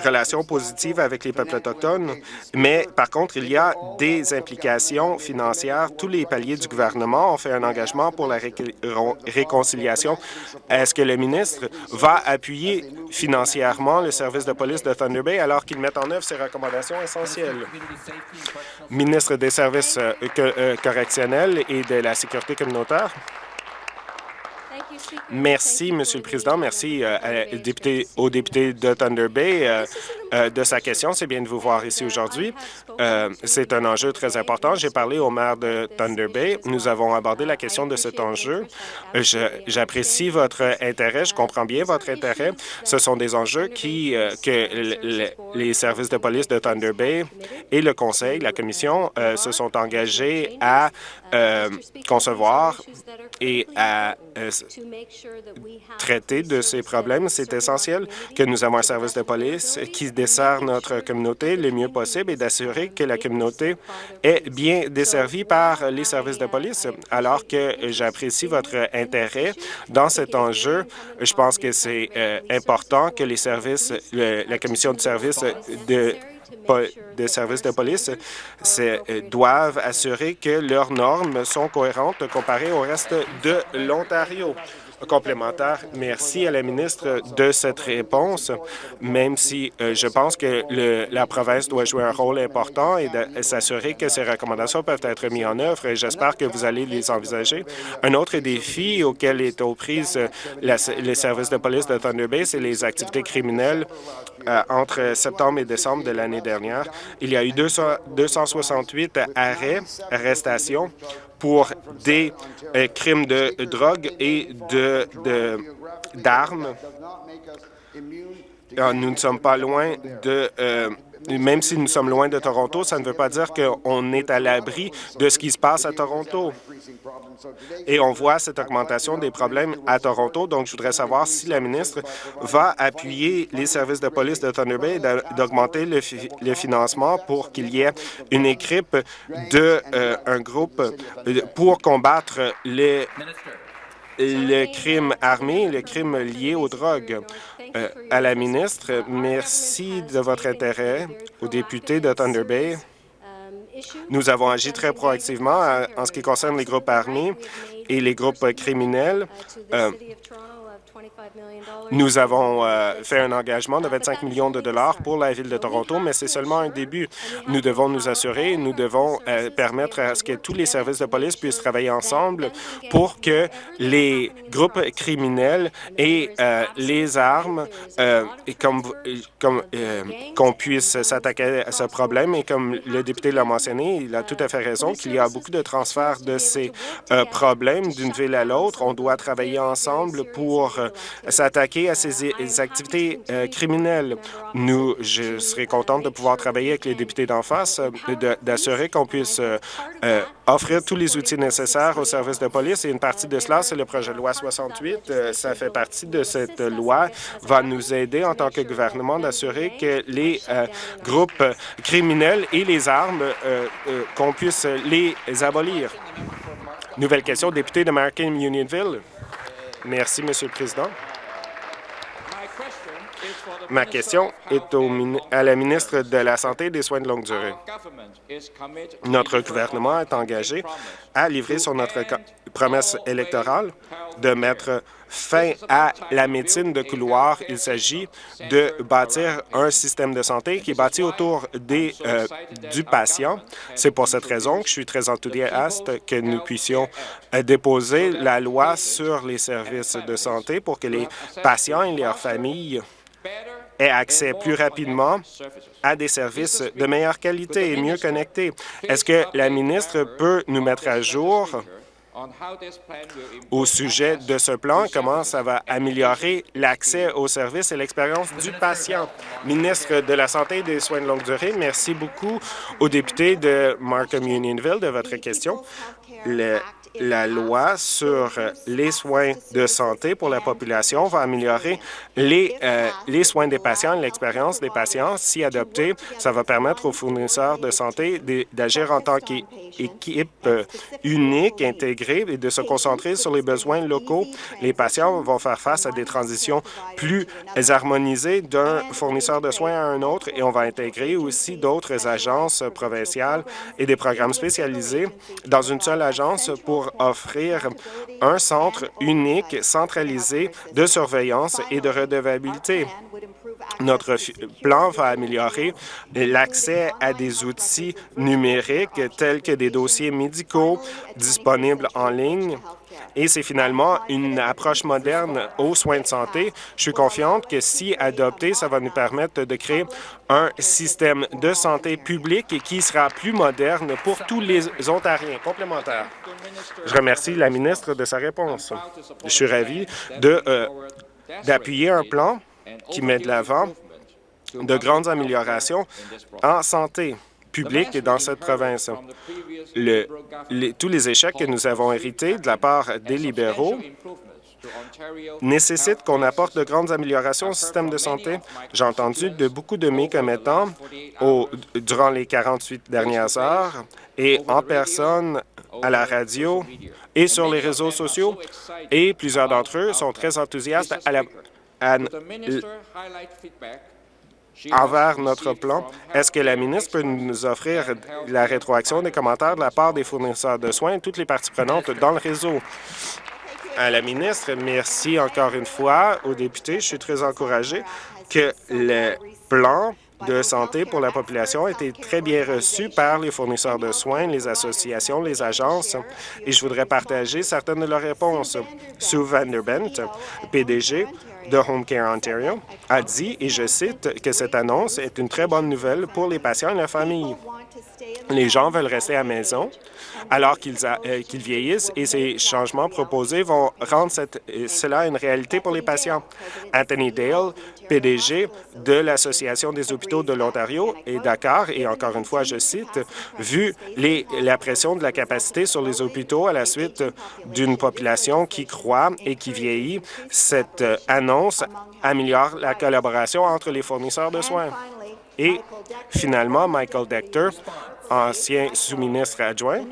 S6: relation positive avec les peuples autochtones, mais par contre, il y a des implications financières. Tous les paliers du gouvernement ont fait un engagement pour la réconciliation. Est-ce que le ministre va appuyer financièrement le service de police de Thunder Bay alors qu'il met en œuvre ces recommandations essentielles? Ministre des services euh, euh, correctionnels et de la sécurité communautaire? Merci, Monsieur le Président. Merci euh, au député de Thunder Bay euh, euh, de sa question. C'est bien de vous voir ici aujourd'hui. C'est un enjeu très important. J'ai parlé au maire de Thunder Bay. Nous avons abordé la question de cet enjeu. J'apprécie votre intérêt. Je comprends bien votre intérêt. Ce sont des enjeux qui, que les services de police de Thunder Bay et le Conseil, la Commission, se sont engagés à concevoir et à traiter de ces problèmes. C'est essentiel que nous avons un service de police qui dessert notre communauté le mieux possible et d'assurer que la communauté est bien desservie par les services de police. Alors que j'apprécie votre intérêt dans cet enjeu, je pense que c'est euh, important que les services, la commission de services de des services de police euh, doivent assurer que leurs normes sont cohérentes comparées au reste de l'Ontario complémentaire. Merci à la ministre de cette réponse, même si euh, je pense que la province doit jouer un rôle important et s'assurer que ces recommandations peuvent être mises en œuvre. Et j'espère que vous allez les envisager. Un autre défi auquel est aux prises les services de police de Thunder Bay, c'est les activités criminelles euh, entre septembre et décembre de l'année dernière. Il y a eu 200, 268 arrêts, arrestations pour des euh, crimes de drogue et d'armes. Ah, nous ne sommes pas loin de euh, même si nous sommes loin de Toronto, ça ne veut pas dire qu'on est à l'abri de ce qui se passe à Toronto. Et on voit cette augmentation des problèmes à Toronto. Donc, je voudrais savoir si la ministre va appuyer les services de police de Thunder Bay d'augmenter le, financement pour qu'il y ait une équipe de euh, groupe euh, pour combattre les le crime armé, le crime lié aux drogues. Euh, à la ministre, merci de votre intérêt aux députés de Thunder Bay. Nous avons agi très proactivement euh, en ce qui concerne les groupes armés et les groupes criminels. Euh, nous avons euh, fait un engagement de 25 millions de dollars pour la Ville de Toronto, mais c'est seulement un début. Nous devons nous assurer, nous devons euh, permettre à ce que tous les services de police puissent travailler ensemble pour que les groupes criminels et euh, les armes, et comme, comme qu'on puisse s'attaquer à ce problème. Et comme le député l'a mentionné, il a tout à fait raison qu'il y a beaucoup de transferts de ces problèmes d'une ville à l'autre. On doit travailler ensemble pour s'attaquer à ces activités euh, criminelles. Nous, je serais contente de pouvoir travailler avec les députés d'en face, euh, d'assurer qu'on puisse euh, offrir tous les outils nécessaires aux services de police. Et une partie de cela, c'est le projet de loi 68. ça fait partie de cette loi, va nous aider en tant que gouvernement d'assurer que les groupes criminels et les armes, qu'on puisse les abolir. Nouvelle question, député de American Unionville. Merci, Monsieur le Président. Ma question est à la ministre de la Santé et des Soins de longue durée. Notre gouvernement est engagé à livrer sur notre promesse électorale de mettre fin à la médecine de couloir. Il s'agit de bâtir un système de santé qui est bâti autour euh, du patient. C'est pour cette raison que je suis très enthousiaste que nous puissions euh, déposer la loi sur les services de santé pour que les patients et leurs familles aient accès plus rapidement à des services de meilleure qualité et mieux connectés. Est-ce que la ministre peut nous mettre à jour au sujet de ce plan, comment ça va améliorer l'accès aux services et l'expérience du patient? Ministre de la Santé et des Soins de longue durée, merci beaucoup aux députés de Markham Unionville de votre question. La loi sur les soins de santé pour la population va améliorer les, euh, les soins des patients l'expérience des patients. Si adopté, ça va permettre aux fournisseurs de santé d'agir en tant qu'équipe euh, unique, intégrée et de se concentrer sur les besoins locaux. Les patients vont faire face à des transitions plus harmonisées d'un fournisseur de soins à un autre et on va intégrer aussi d'autres agences provinciales et des programmes spécialisés dans une seule agence pour offrir un centre unique, centralisé de surveillance et de redevabilité. Notre plan va améliorer l'accès à des outils numériques tels que des dossiers médicaux disponibles en ligne et c'est finalement une approche moderne aux soins de santé. Je suis confiante que si adopté, ça va nous permettre de créer un système de santé publique qui sera plus moderne pour tous les Ontariens. Complémentaire. Je remercie la ministre de sa réponse. Je suis ravi euh, d'appuyer un plan qui met de l'avant de grandes améliorations en santé publique dans cette province. tous les échecs que nous avons hérités de la part des libéraux nécessitent qu'on apporte de grandes améliorations au système de santé. J'ai entendu de beaucoup de mes commettants durant les 48 dernières heures et en personne à la radio et sur les réseaux sociaux, et plusieurs d'entre eux sont très enthousiastes à la, envers notre plan. Est-ce que la ministre peut nous offrir la rétroaction des commentaires de la part des fournisseurs de soins et toutes les parties prenantes dans le réseau? À la ministre, merci encore une fois aux députés. Je suis très encouragé que le plan de santé pour la population a été très bien reçu par les fournisseurs de soins, les associations, les agences, et je voudrais partager certaines de leurs réponses. Sue Vanderbent, PDG de Home Care Ontario, a dit, et je cite, que cette annonce est une très bonne nouvelle pour les patients et la famille. Les gens veulent rester à la maison alors qu'ils euh, vieillissent et ces changements proposés vont rendre euh, cela une réalité pour les patients. Anthony Dale, PDG de l'Association des hôpitaux de l'Ontario et Dakar, et encore une fois, je cite, « Vu les, la pression de la capacité sur les hôpitaux à la suite d'une population qui croît et qui vieillit, cette annonce améliore la collaboration entre les fournisseurs de soins. » Et finalement, Michael Decter, ancien sous-ministre adjoint,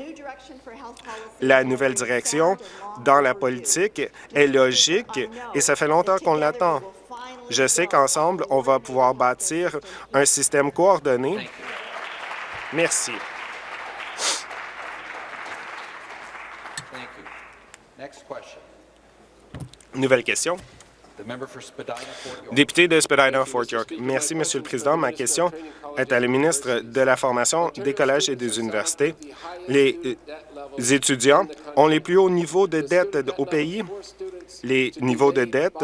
S6: la nouvelle direction dans la politique est logique et ça fait longtemps qu'on l'attend. Je sais qu'ensemble, on va pouvoir bâtir un système coordonné. Merci. Nouvelle question. Député de Spadina-Fort York. Merci, Monsieur le Président. Ma question est à la ministre de la Formation des collèges et des universités. Les euh, étudiants ont les plus hauts niveaux de dette au pays. Les niveaux de dette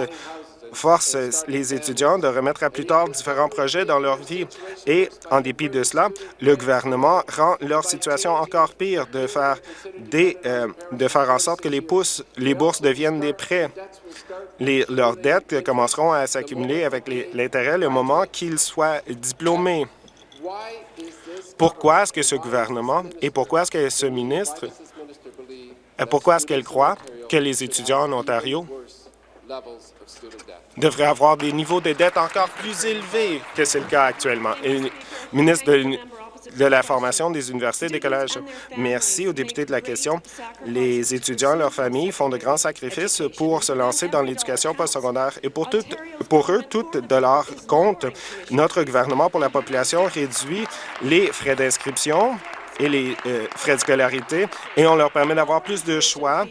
S6: force les étudiants de remettre à plus tard différents projets dans leur vie. Et en dépit de cela, le gouvernement rend leur situation encore pire de faire, des, euh, faire en sorte que les, bourses deviennent des prêts. Leurs dettes commenceront à s'accumuler avec l'intérêt le moment qu'ils soient diplômés. Pourquoi est-ce que ce gouvernement et pourquoi est-ce que ce ministre, euh, pourquoi est-ce qu'elle croit que les étudiants en Ontario devrait avoir des niveaux de dette encore plus élevés que c'est le cas actuellement. Ministre de, la formation des universités et des collèges. Merci aux députés de la question. Les étudiants et leurs familles font de grands sacrifices pour se lancer dans l'éducation postsecondaire et pour, tout, pour eux, tout de leur compte, notre gouvernement pour la population réduit les frais d'inscription et les euh, frais de scolarité et on leur permet d'avoir plus de choix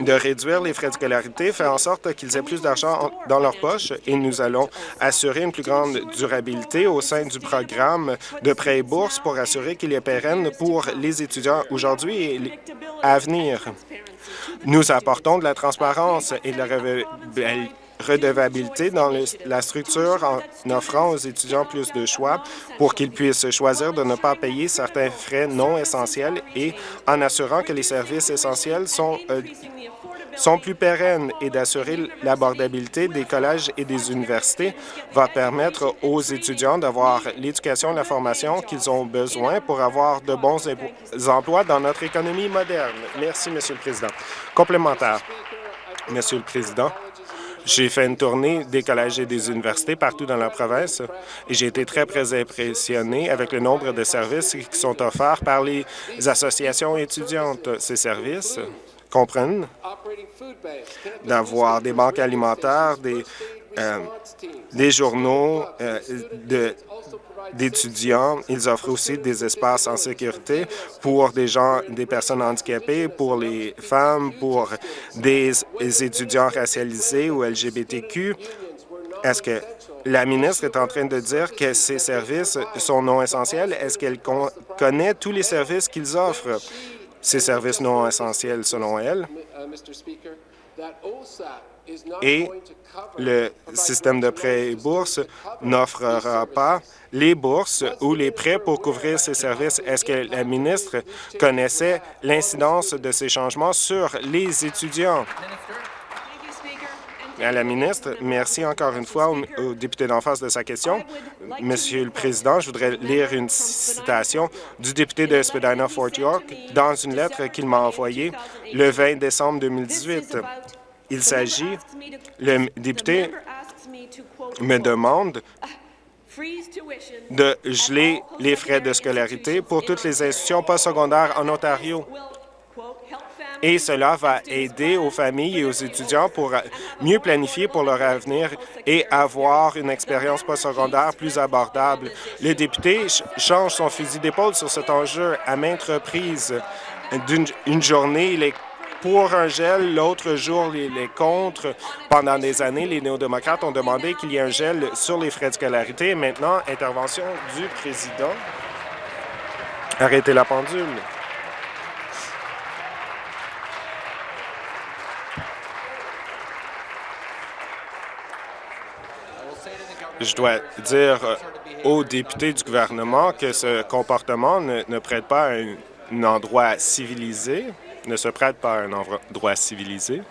S6: de réduire les frais de scolarité fait en sorte qu'ils aient plus d'argent dans leur poche et nous allons assurer une plus grande durabilité au sein du programme de prêts et bourses pour assurer qu'il est pérenne pour les étudiants aujourd'hui et à venir. Nous apportons de la transparence et de la redevabilité dans la structure en offrant aux étudiants plus de choix pour qu'ils puissent choisir de ne pas payer certains frais non essentiels et en assurant que les services essentiels sont, euh, sont plus pérennes et d'assurer l'abordabilité des collèges et des universités va permettre aux étudiants d'avoir l'éducation et la formation qu'ils ont besoin pour avoir de bons emplois dans notre économie moderne. Merci, Monsieur le Président. Complémentaire. Monsieur le Président, J'ai fait une tournée des collèges et des universités partout dans la province et j'ai été très, très impressionné avec le nombre de services qui sont offerts par les associations étudiantes. Ces services comprennent d'avoir des banques alimentaires, des, euh, des journaux euh, de d'étudiants. Ils offrent aussi des espaces en sécurité pour des gens, des personnes handicapées, pour les femmes, pour des étudiants racialisés ou LGBTQ. Est-ce que la ministre est en train de dire que ces services sont non essentiels? Est-ce qu'elle connaît tous les services qu'ils offrent, ces services non essentiels selon elle? Et le système de prêts et bourses n'offrira pas les bourses ou les prêts pour couvrir ces services. Est-ce que la ministre connaissait l'incidence de ces changements sur les étudiants? À la ministre, merci encore une fois au, député d'en face de sa question. Monsieur le Président, je voudrais lire une citation du député de Spadina-Fort York dans une lettre qu'il m'a envoyée le 20 décembre 2018. Il s'agit, le député me demande de geler les frais de scolarité pour toutes les institutions postsecondaires en Ontario. Et cela va aider aux familles et aux étudiants pour mieux planifier pour leur avenir et avoir une expérience postsecondaire plus abordable. Le député change son fusil d'épaule sur cet enjeu à maintes reprises. D'une journée, pour un gel. L'autre jour, les, les, contre. Pendant des années, les néo-démocrates ont demandé qu'il y ait un gel sur les frais de scolarité. Maintenant, intervention du président. Arrêtez la pendule. Je dois dire aux députés du gouvernement que ce comportement ne, prête pas à un endroit civilisé ne se prête pas à un endroit civilisé.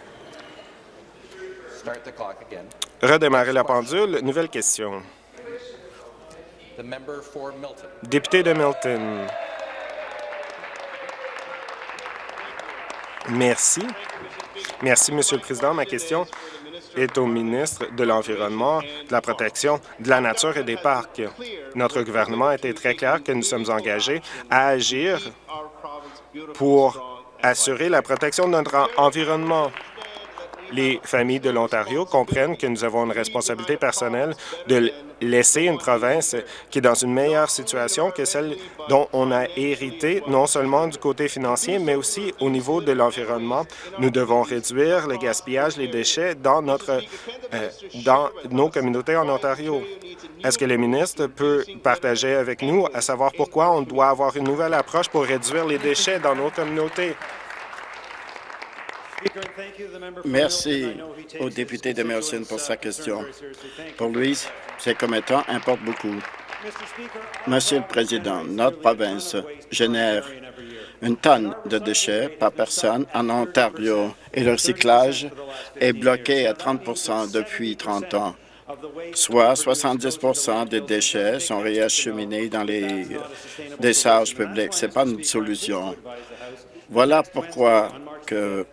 S6: Redémarrer la pendule. Nouvelle question. Député de Milton. Merci. Merci, Monsieur le Président. Ma question est au ministre de l'Environnement, de la Protection, de la Nature et des Parcs. Notre gouvernement a été très clair que nous sommes engagés à agir pour assurer la protection de notre environnement. Les familles de l'Ontario comprennent que nous avons une responsabilité personnelle de laisser une province qui est dans une meilleure situation que celle dont on a hérité, non seulement du côté financier, mais aussi au niveau de l'environnement. Nous devons réduire le gaspillage, les déchets dans, notre, euh, dans nos communautés en Ontario. Est-ce que le ministre peut partager avec nous à savoir pourquoi on doit avoir une nouvelle approche pour réduire les déchets dans nos communautés?
S7: Merci au député de Merson pour sa question. Pour lui, ces commettants importent beaucoup. Monsieur le Président, notre province génère une tonne de déchets par personne en Ontario et le recyclage est bloqué à 30% depuis 30 ans soit 70% des déchets sont réacheminés dans les décharges publiques. Ce n'est pas une solution. Voilà pourquoi que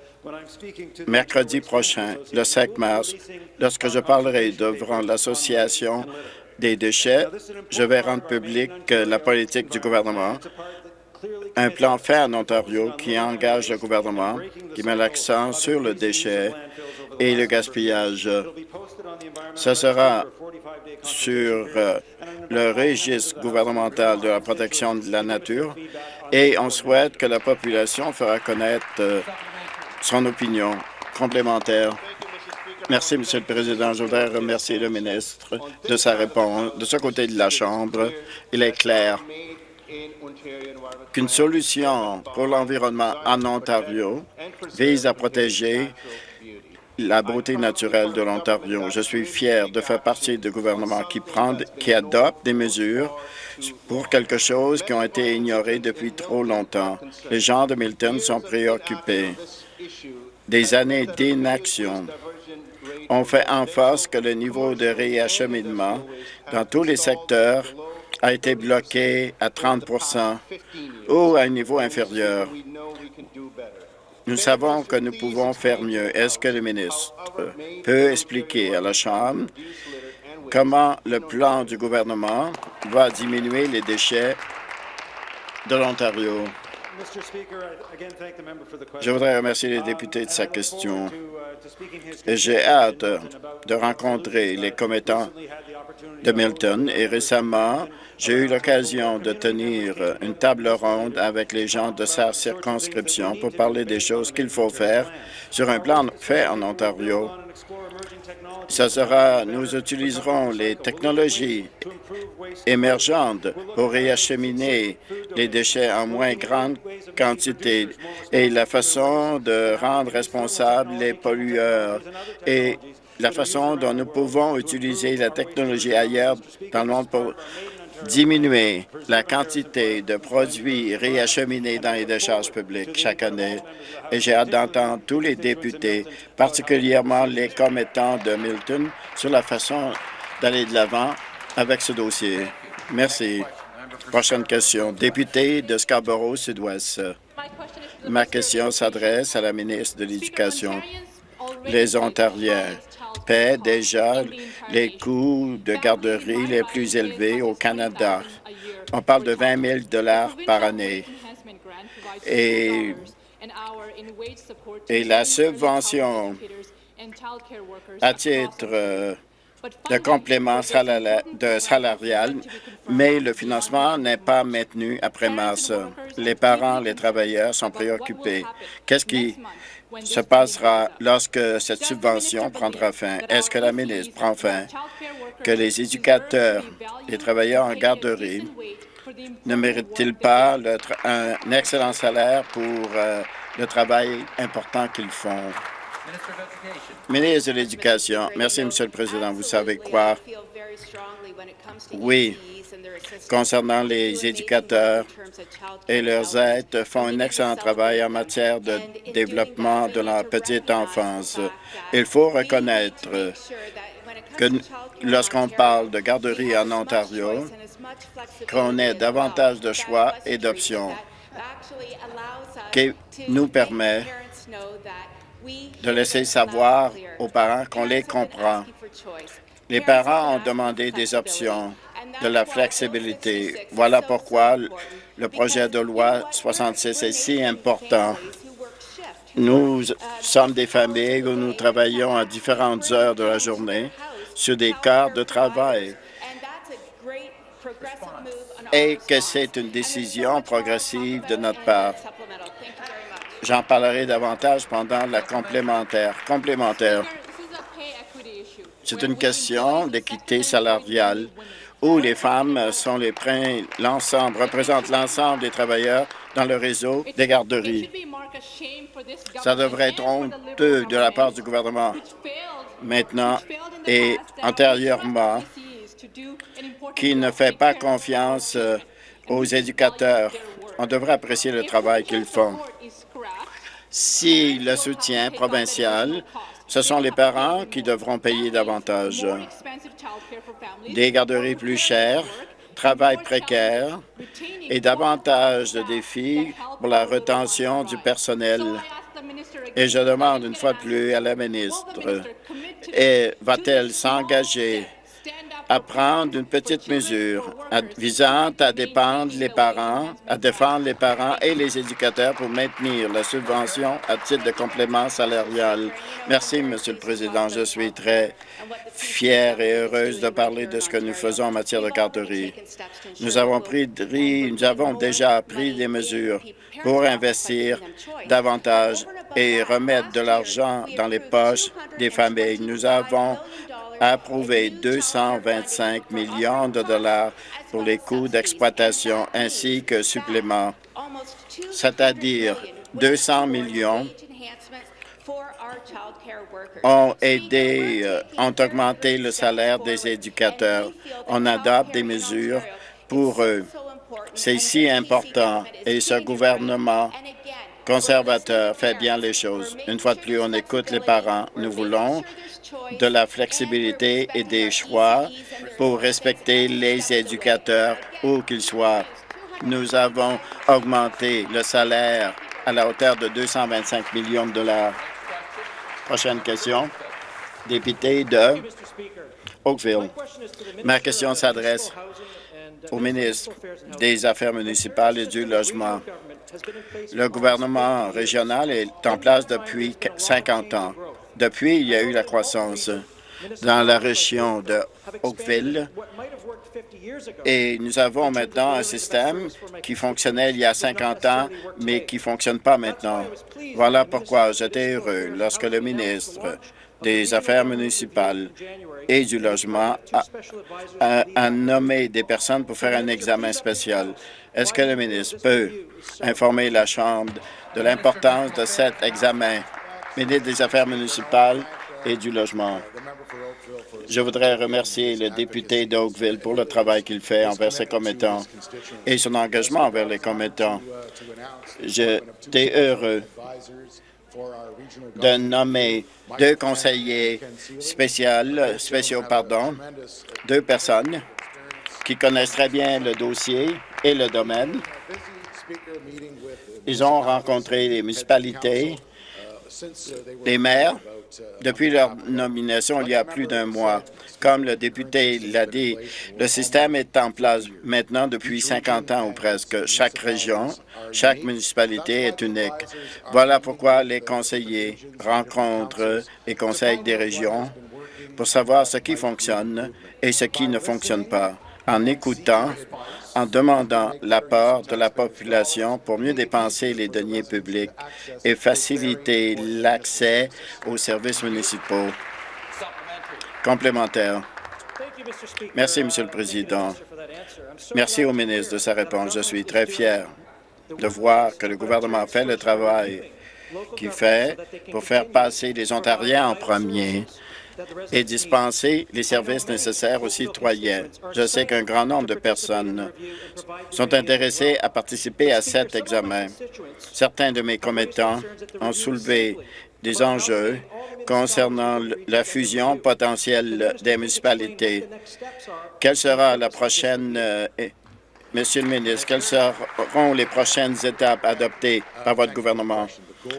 S7: mercredi prochain, le 5 mars, lorsque je parlerai devant l'Association des déchets, je vais rendre public la politique du gouvernement, un plan fait en Ontario qui engage le gouvernement, qui met l'accent sur le déchet et le gaspillage. Ce sera sur euh, le registre gouvernemental de la protection de la nature et on souhaite que la population fera connaître euh, son opinion complémentaire. Merci, Monsieur le Président. Je voudrais remercier le ministre de sa réponse. De ce côté de la Chambre, il est clair qu'une solution pour l'environnement en Ontario vise à protéger la beauté naturelle de l'Ontario. Je suis fier de faire partie du gouvernement qui, prend, qui adopte des mesures pour quelque chose qui ont été ignorées depuis trop longtemps. Les gens de Milton sont préoccupés. Des années d'inaction ont fait en face que le niveau de réacheminement dans tous les secteurs a été bloqué à 30% ou à un niveau inférieur. Nous savons que nous pouvons faire mieux. Est-ce que le ministre peut expliquer à la Chambre comment le plan du gouvernement va diminuer les déchets de l'Ontario? Je voudrais remercier les députés de sa question. Et J'ai hâte de rencontrer les commettants de Milton et récemment, j'ai eu l'occasion de tenir une table ronde avec les gens de sa circonscription pour parler des choses qu'il faut faire sur un plan fait en Ontario. Ce sera, nous utiliserons les technologies émergentes pour réacheminer les déchets en moins grande quantité et la façon de rendre responsables les pollueurs et la façon dont nous pouvons utiliser la technologie ailleurs dans le monde diminuer la quantité de produits réacheminés dans les décharges publiques chaque année. Et j'ai hâte d'entendre tous les députés, particulièrement les commettants de Milton, sur la façon d'aller de l'avant avec ce dossier. Merci. Prochaine question. Député de Scarborough-Sud-Ouest. Ma question s'adresse à la ministre de l'Éducation. Les Ontariens paient déjà les coûts de garderie les plus élevés au Canada. On parle de 20 000 par année. Et, la subvention à titre euh, de complément salarial, mais le financement n'est pas maintenu après mars. Les parents, les travailleurs sont préoccupés. Qu'est-ce qui se passera lorsque cette subvention prendra fin? Est-ce que la ministre prend fin? Que les éducateurs et travailleurs en garderie ne méritent-ils pas un excellent salaire pour euh, le travail important qu'ils font? Ministre de l'Éducation, merci, Monsieur le Président. Vous savez quoi? Oui, concernant les éducateurs et leurs aides, font un excellent travail en matière de développement de la petite enfance. Il faut reconnaître que lorsqu'on parle de garderie en Ontario, qu'on ait davantage de choix et d'options qui nous permet de laisser savoir aux parents qu'on les comprend. Les parents ont demandé des options, de la flexibilité. Voilà pourquoi le projet de loi 66 est si important. Nous sommes des familles où nous travaillons à différentes heures de la journée sur des quarts de travail et que c'est une décision progressive de notre part. J'en parlerai davantage pendant la complémentaire. Complémentaire. C'est une question d'équité salariale où les femmes sont les l'ensemble, représentent l'ensemble des travailleurs dans le réseau des garderies. Ça devrait être honteux de la part du gouvernement maintenant et antérieurement qui ne fait pas confiance euh, aux éducateurs. On devrait apprécier le travail qu'ils font. Si le soutien provincial, ce sont les parents qui devront payer davantage. Des garderies plus chères, travail précaire et davantage de défis pour la retention du personnel. Et je demande une fois plus à la ministre, va-t-elle s'engager à prendre une petite mesure visant à défendre les parents, à défendre les parents et les éducateurs pour maintenir la subvention à titre de complément salarial. Merci, Monsieur le Président. Je suis très fière et heureuse de parler de ce que nous faisons en matière de garderie. Nous avons, pris, nous avons déjà pris des mesures pour investir davantage et remettre de l'argent dans les poches des familles. Nous avons a approuvé 225 millions de dollars pour les coûts d'exploitation ainsi que suppléments, c'est-à-dire 200 millions ont aidé, euh, ont augmenté le salaire des éducateurs. On adopte des mesures pour eux. C'est si important et ce gouvernement conservateur fait bien les choses. Une fois de plus, on écoute les parents. Nous voulons de la flexibilité et des choix pour respecter les éducateurs où qu'ils soient. Nous avons augmenté le salaire à la hauteur de 225 millions de dollars. Prochaine question. Député de Oakville. Ma question s'adresse au ministre des Affaires municipales et du Logement. Le gouvernement régional est en place depuis 50 ans. Depuis, il y a eu la croissance dans la région de Oakville et nous avons maintenant un système qui fonctionnait il y a 50 ans, mais qui ne fonctionne pas maintenant. Voilà pourquoi j'étais heureux lorsque le ministre des Affaires municipales et du logement a, nommé des personnes pour faire un examen spécial. Est-ce que le ministre peut informer la Chambre de l'importance de cet examen? Ministre des Affaires municipales et du logement. Je voudrais remercier le député d'Oakville pour le travail qu'il fait envers ses commettants et son engagement envers les commettants. J'étais heureux de nommer deux conseillers spéciaux, pardon, deux personnes qui connaissent très bien le dossier et le domaine. Ils ont rencontré les municipalités, les maires, depuis leur nomination il y a plus d'un mois. Comme le député l'a dit, le système est en place maintenant depuis 50 ans ou presque. Chaque région, chaque municipalité est unique. Voilà pourquoi les conseillers rencontrent les conseils des régions pour savoir ce qui fonctionne et ce qui ne fonctionne pas. En écoutant, en demandant l'apport de la population pour mieux dépenser les deniers publics et faciliter l'accès aux services municipaux. Complémentaire. Merci, Monsieur le Président. Merci au ministre de sa réponse. Je suis très fier de voir que le gouvernement fait le travail qu'il fait pour faire passer les Ontariens en premier et dispenser les services nécessaires aux citoyens. Je sais qu'un grand nombre de personnes sont intéressées à participer à cet examen. Certains de mes commettants ont soulevé des enjeux concernant la fusion potentielle des municipalités. Quelle sera la prochaine euh, Monsieur le ministre, quelles seront les prochaines étapes adoptées par votre gouvernement?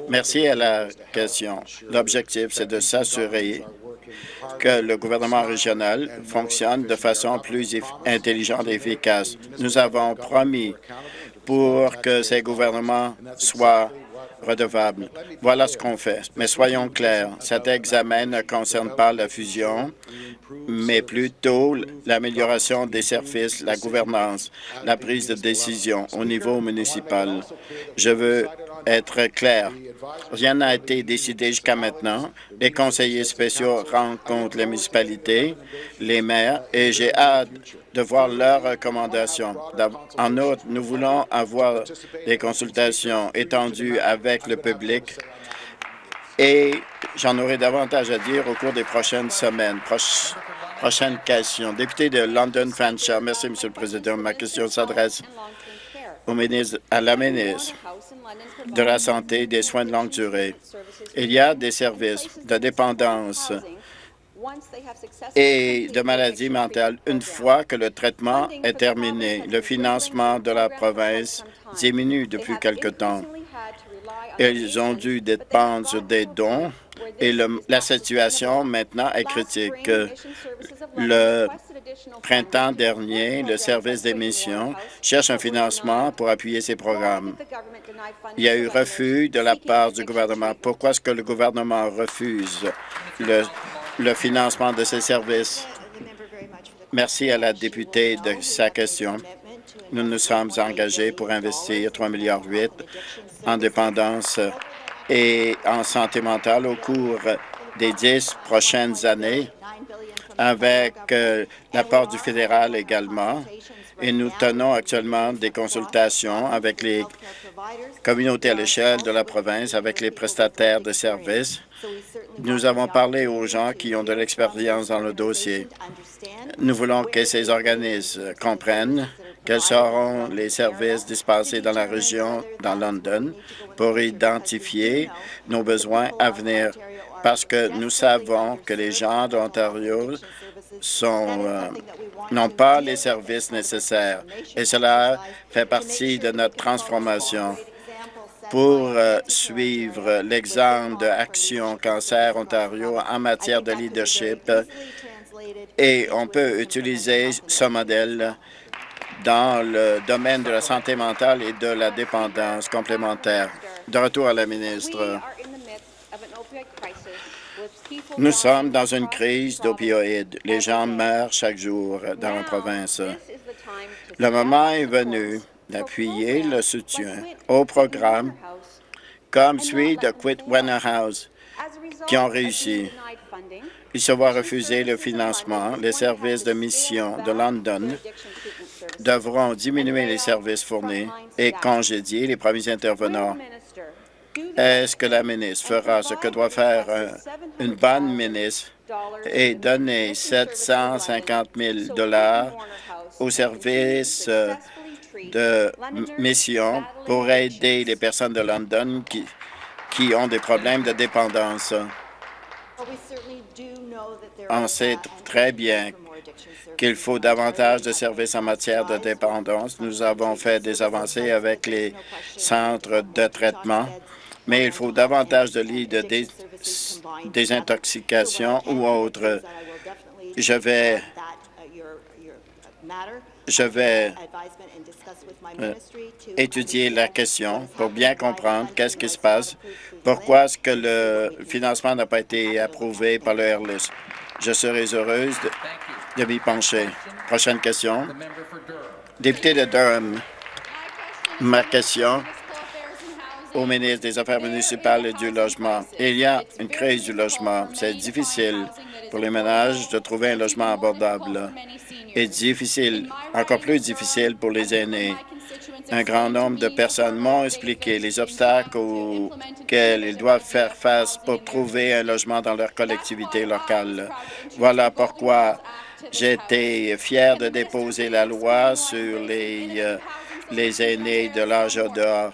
S7: Merci à la question. L'objectif, c'est de s'assurer que le gouvernement régional fonctionne de façon plus intelligente et efficace. Nous avons promis pour que ces gouvernements soient redevables. Voilà ce qu'on fait. Mais soyons clairs, cet examen ne concerne pas la fusion, mais plutôt l'amélioration des services, la gouvernance, la prise de décision au niveau municipal. Je veux être clair. Rien n'a été décidé jusqu'à maintenant. Les conseillers spéciaux rencontrent les municipalités, les maires, et j'ai hâte de voir leurs recommandations. En outre, nous voulons avoir des consultations étendues avec le public et j'en aurai davantage à dire au cours des prochaines semaines. prochaine question. Député de London Fanshawe. Merci, Monsieur le Président. Ma question s'adresse à la ministre de la Santé et des soins de longue durée. Il y a des services de dépendance et de maladies mentales une fois que le traitement est terminé. Le financement de la province diminue depuis quelque temps. Ils ont dû dépendre des dons et la situation maintenant est critique. Le printemps dernier, le service d'émission cherche un financement pour appuyer ces programmes. Il y a eu refus de la part du gouvernement. Pourquoi est-ce que le gouvernement refuse le, le financement de ces services? Merci à la députée de sa question. Nous nous sommes engagés pour investir 3,8 milliards en dépendance et en santé mentale au cours des dix prochaines années avec euh, l'apport du fédéral également. Et nous tenons actuellement des consultations avec les communautés à l'échelle de la province, avec les prestataires de services. Nous avons parlé aux gens qui ont de l'expérience dans le dossier. Nous voulons que ces organismes comprennent quels seront les services dispensés dans la région, dans London, pour identifier nos besoins à venir, parce que nous savons que les gens d'Ontario euh, n'ont pas les services nécessaires, et cela fait partie de notre transformation. pour euh, suivre l'exemple de Action Cancer Ontario en matière de leadership et on peut utiliser ce modèle dans le domaine de la santé mentale et de la dépendance complémentaire. De retour à la ministre. Nous sommes dans une crise d'opioïdes. Les gens meurent chaque jour dans la province. Le moment est venu d'appuyer le soutien au programme comme celui de Quit House qui ont réussi. Il se voit refuser le financement. Les services de mission de London devront diminuer les services fournis et congédier les premiers intervenants. Est-ce que la ministre fera ce que doit faire une bonne ministre et donner 750 000 dollars aux services euh, de mission pour aider les personnes de London qui, qui ont des problèmes de dépendance? On sait très bien qu'il faut davantage de services en matière de dépendance. Nous avons fait des avancées avec les centres de traitement, mais il faut davantage de lits de désintoxication ou autres. Je vais je vais euh, étudier la question pour bien comprendre qu'est-ce qui se passe, pourquoi est-ce que le financement n'a pas été approuvé par le RLIS. Je serai heureuse de, de m'y pencher. Prochaine question. Député de Durham, ma question au ministre des Affaires municipales et du logement. Il y a une crise du logement. C'est difficile pour les ménages de trouver un logement abordable et difficile, encore plus difficile pour les aînés. Un grand nombre de personnes m'ont expliqué les obstacles auxquels ils doivent faire face pour trouver un logement dans leur collectivité locale. Voilà pourquoi été fier de déposer la loi sur les, euh, les aînés de l'âge d'or.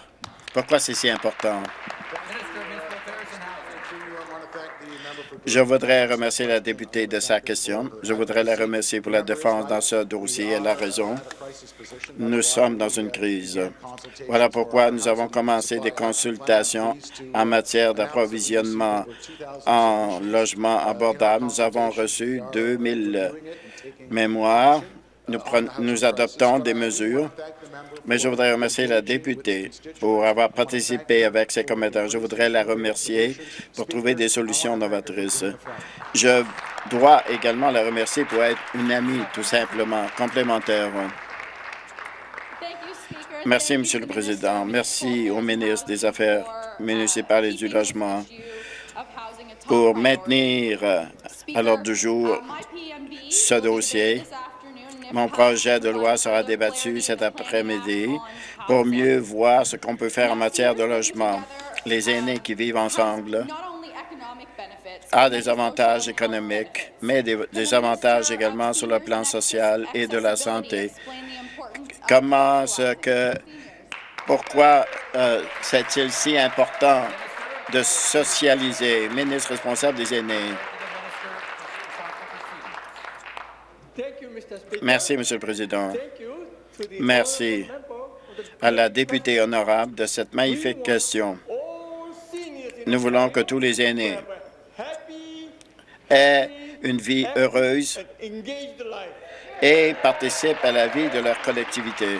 S7: Pourquoi c'est si important? Je voudrais remercier la députée de sa question. Je voudrais la remercier pour la défense dans ce dossier. Elle a raison. Nous sommes dans une crise. Voilà pourquoi nous avons commencé des consultations en matière d'approvisionnement en logement abordable. Nous avons reçu 2000 mémoires. Nous, nous adoptons des mesures mais je voudrais remercier la députée pour avoir participé avec ses commentaires. Je voudrais la remercier pour trouver des solutions novatrices. Je dois également la remercier pour être une amie, tout simplement, complémentaire. Merci, Monsieur le Président. Merci au ministre des Affaires municipales et du Logement pour maintenir à l'ordre du jour ce dossier. Mon projet de loi sera débattu cet après-midi pour mieux voir ce qu'on peut faire en matière de logement. Les aînés qui vivent ensemble ont des avantages économiques, mais des, avantages également sur le plan social et de la santé. Comment ce que pourquoi euh, c'est-il si important de socialiser, ministre responsable des aînés? Merci, Monsieur le Président. Merci à la députée honorable de cette magnifique question. Nous voulons que tous les aînés aient une vie heureuse et participent à la vie de leur collectivité.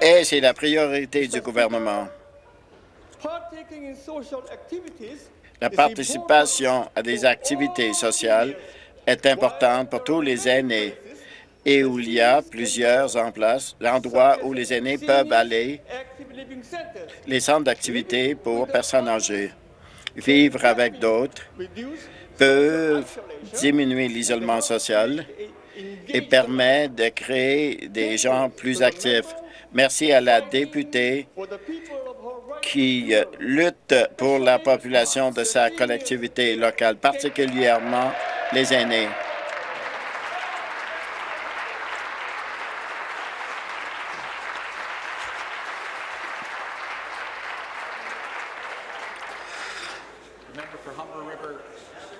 S7: Et c'est la priorité du gouvernement. La participation à des activités sociales est importante pour tous les aînés et où il y a plusieurs en place, l'endroit où les aînés peuvent aller, les centres d'activité pour personnes âgées. Vivre avec d'autres peuvent diminuer l'isolement social et permettre de créer des gens plus actifs. Merci à la députée qui euh, lutte pour la population de sa collectivité locale, particulièrement les aînés.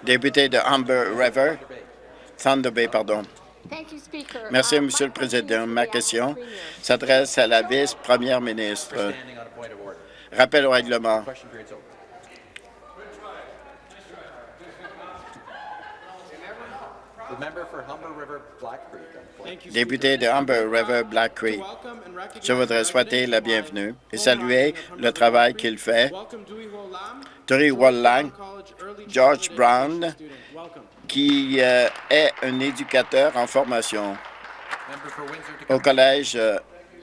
S7: Député de Humber River, Thunder Bay, pardon. Merci, Monsieur le Président. Ma question s'adresse à la vice-première ministre. Rappel au règlement. Député de Humber River Black Creek, je voudrais souhaiter la bienvenue et saluer le travail qu'il fait. Turi Wallang, George Brown, qui euh, est un éducateur en formation au collège euh,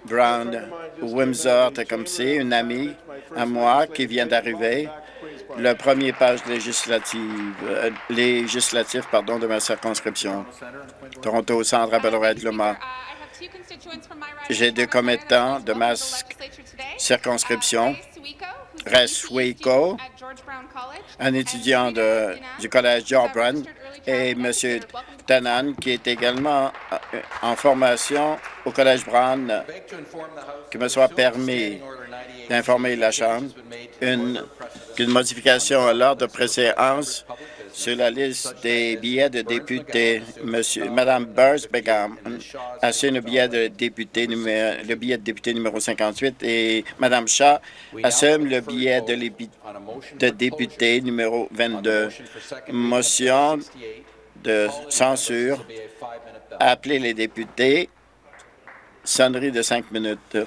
S7: Brown, Windsor, Tecumseh, une amie à moi qui vient d'arriver, le premier page législative, euh, législatif pardon, de ma circonscription. Toronto Centre appel au règlement.
S8: J'ai deux commettants de ma
S7: circonscription. Reswiko, un étudiant de- du collège George Brown, et M. Tanan, qui est également euh, en formation au collège Brown, que me soit permis
S3: Standing Order 98
S7: d'informer la Chambre une, qu'une modification à l'ordre de préséance sur la liste des billets de députés. Monsieur, Madame Burrs Begum assume le billet de député numéro, le billet de député numéro 58 et Madame Shaw assume le billet de,
S3: a
S7: de député numéro
S3: closure. On the
S7: 22.
S3: motion for second reading of
S7: Motion
S3: 68,
S7: de censure.
S3: a.
S7: Appeler les députés. Sonnerie de cinq minutes.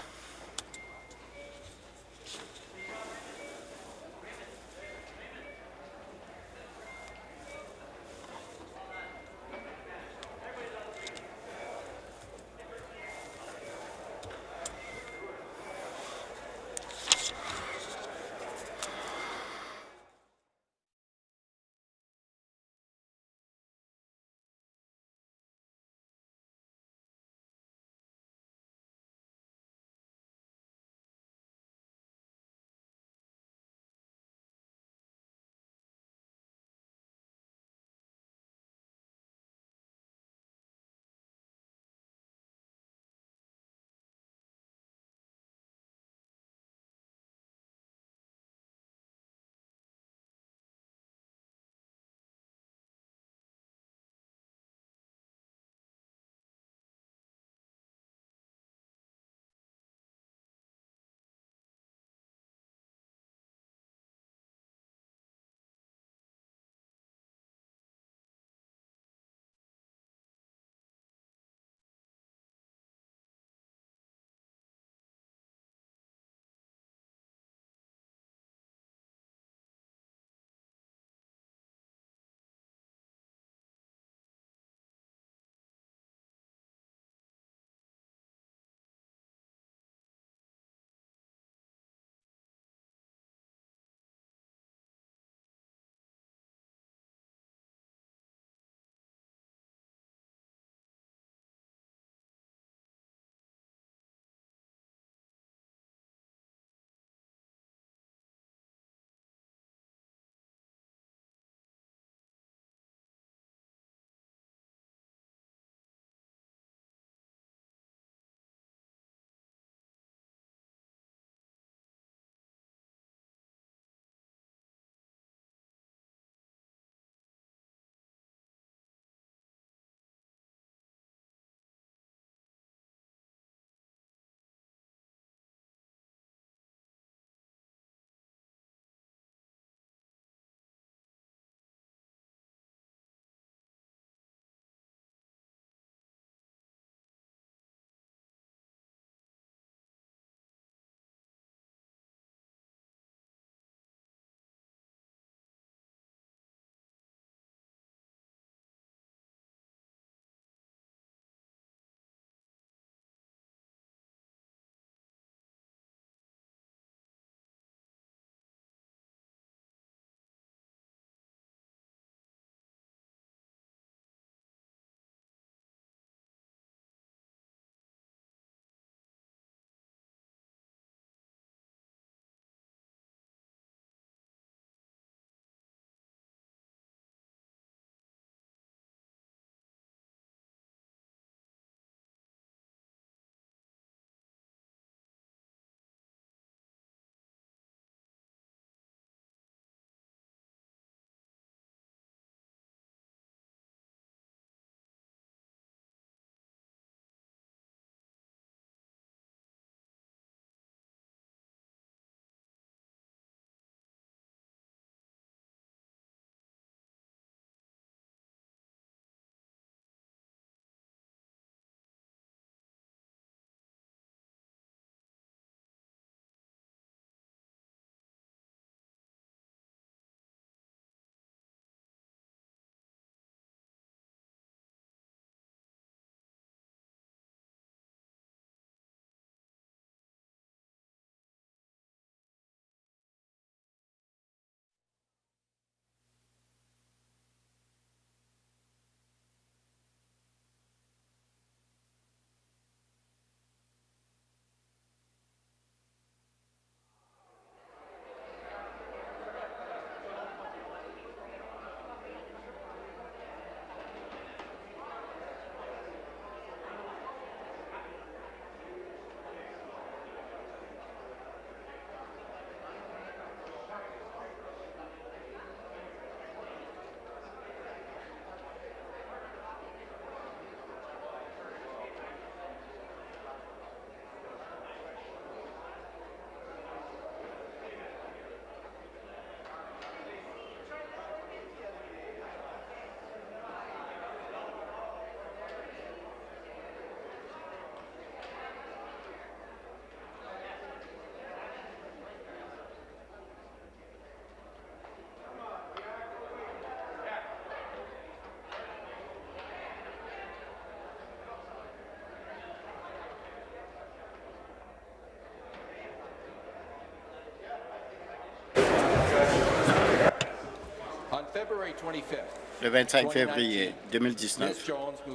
S7: Le 25 février 2019,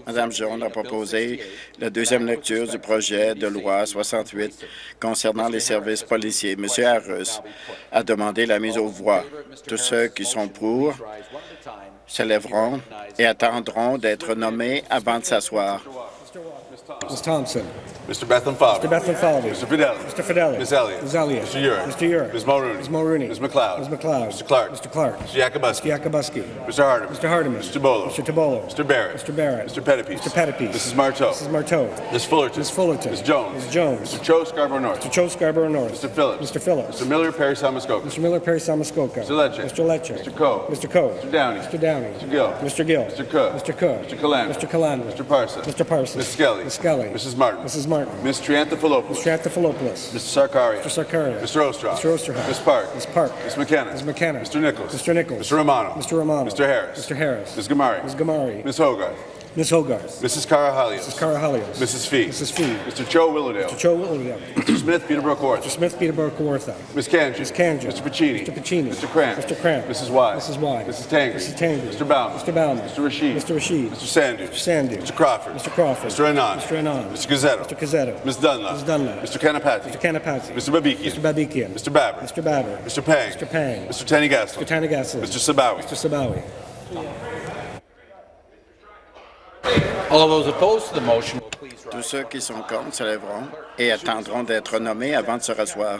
S7: Mme Jones a proposé la deuxième lecture du projet de loi 68 concernant les services policiers. M. Harris a demandé la mise aux voix. Tous ceux qui sont pour se lèveront et attendront d'être nommés avant de s'asseoir.
S9: Ms. Thompson.
S10: Mr. Bethlehem Fowler.
S9: Mr. Bethlehem.
S10: Mr. Fidelli.
S9: Mr. Fidelli.
S10: Ms. Elliott.
S9: Ms. Elliott.
S10: Mr. Urick.
S9: Mr. Urick.
S10: Ms. Mulrooney.
S9: Ms. Mulrooney.
S10: Ms. McLeod.
S9: Ms. McLeod.
S10: Mr. Clark.
S9: Mr. Clark.
S10: Mr. Yakubuski.
S9: Mr. Yakubuski.
S10: Mr. Hardeman.
S9: Mr. Hardeman.
S10: Mr. Bolo.
S9: Mr. Tabolo.
S10: Mr. Barrett.
S9: Mr. Barrett.
S10: Mr. Pettipies.
S9: Mr. Pettipies.
S10: Mrs. Marteau.
S9: Mrs. Marteau.
S10: Ms. Fullerton.
S9: Ms. Fullerton.
S10: Ms. Jones.
S9: Ms. Jones.
S10: Mr. Cho Scarborough North.
S9: Mr. Cho Scarborough North.
S10: Mr. Phillips.
S9: Mr. Phillips.
S10: Mr. Miller Perry Samuskoka.
S9: Mr. Miller Perry Samuskoka.
S10: Mr. Lecce.
S9: Mr. Lecce.
S10: Mr. Coe.
S9: Mr. Coe.
S10: Mr. Downey.
S9: Mr. Downey.
S10: Mr. Gill.
S9: Mr. Gill.
S10: Mr. Cook.
S9: Mr. Cook.
S10: Mr. Calandra.
S9: Mr. Calandra.
S10: Mr. Parsons.
S9: Mr. Parsons.
S10: Ms. Skelly.
S9: Ms. Skelly.
S10: Mrs. Martin.
S9: Mrs. Martin.
S10: Ms. Triantafilopoulos.
S9: Mr. Anthopoulos.
S10: Mr. Sarkaria.
S9: Mr. Sarkaria.
S10: Mr. Ostroff.
S9: Mr. Osterhoff.
S10: Ms. Park.
S9: Ms. Park.
S10: Ms. McKenna.
S9: Ms. McKenna.
S10: Mr. Nichols.
S9: Mr. Nichols.
S10: Mr. Romano.
S9: Mr. Romano.
S10: Mr. Harris.
S9: Mr. Harris.
S10: Ms. Gamari.
S9: Ms. Gamari.
S10: Ms. Hogarth.
S9: Ms. Hogarth.
S10: Mrs. Carahalios.
S9: Mrs. Carahalios.
S10: Mrs. Fee.
S9: Mrs. Fee.
S10: Mr. Cho Willowdale.
S9: Mr. Cho William.
S10: Mr. Smith, Peterborough Court.
S9: Mr. Smith, Peterborough, Kawartha.
S10: Ms. Kanji.
S9: Ms. Kanji.
S10: Mr. Pacini.
S9: Mr. Pacini.
S10: Mr. Cramp.
S9: Mr. Cramp.
S10: Mrs. Y.
S9: Mrs. Y.
S10: Mrs. Tangri.
S9: Mrs. Tangri.
S10: Mr. Bauman.
S9: Mr. Bauman.
S10: Mr. Rashid.
S9: Mr. Rashid.
S10: Mr. Sandu.
S9: Mr. Sandu.
S10: Mr. Crawford.
S9: Mr. Crawford.
S10: Mr. Anand.
S9: Mr. Anand.
S10: Mr. Gazzetto.
S9: Mr. Cazzetto.
S10: Ms. Dunlap.
S9: Ms. Dunlap.
S10: Mr. Kanapati.
S9: Mr. Kanapati.
S10: Mr. Babikian.
S9: Mr. Babikian.
S10: Mr. Babber.
S9: Mr. Babber.
S10: Mr. Pang.
S9: Mr. Pang.
S10: Mr. Tanigaslin.
S9: Mr. Tanigaslin.
S10: Mr. Sabawi.
S9: Mr. Sabawi.
S7: Tous ceux qui sont contre se lèveront et attendront d'être nommés avant de se rasseoir.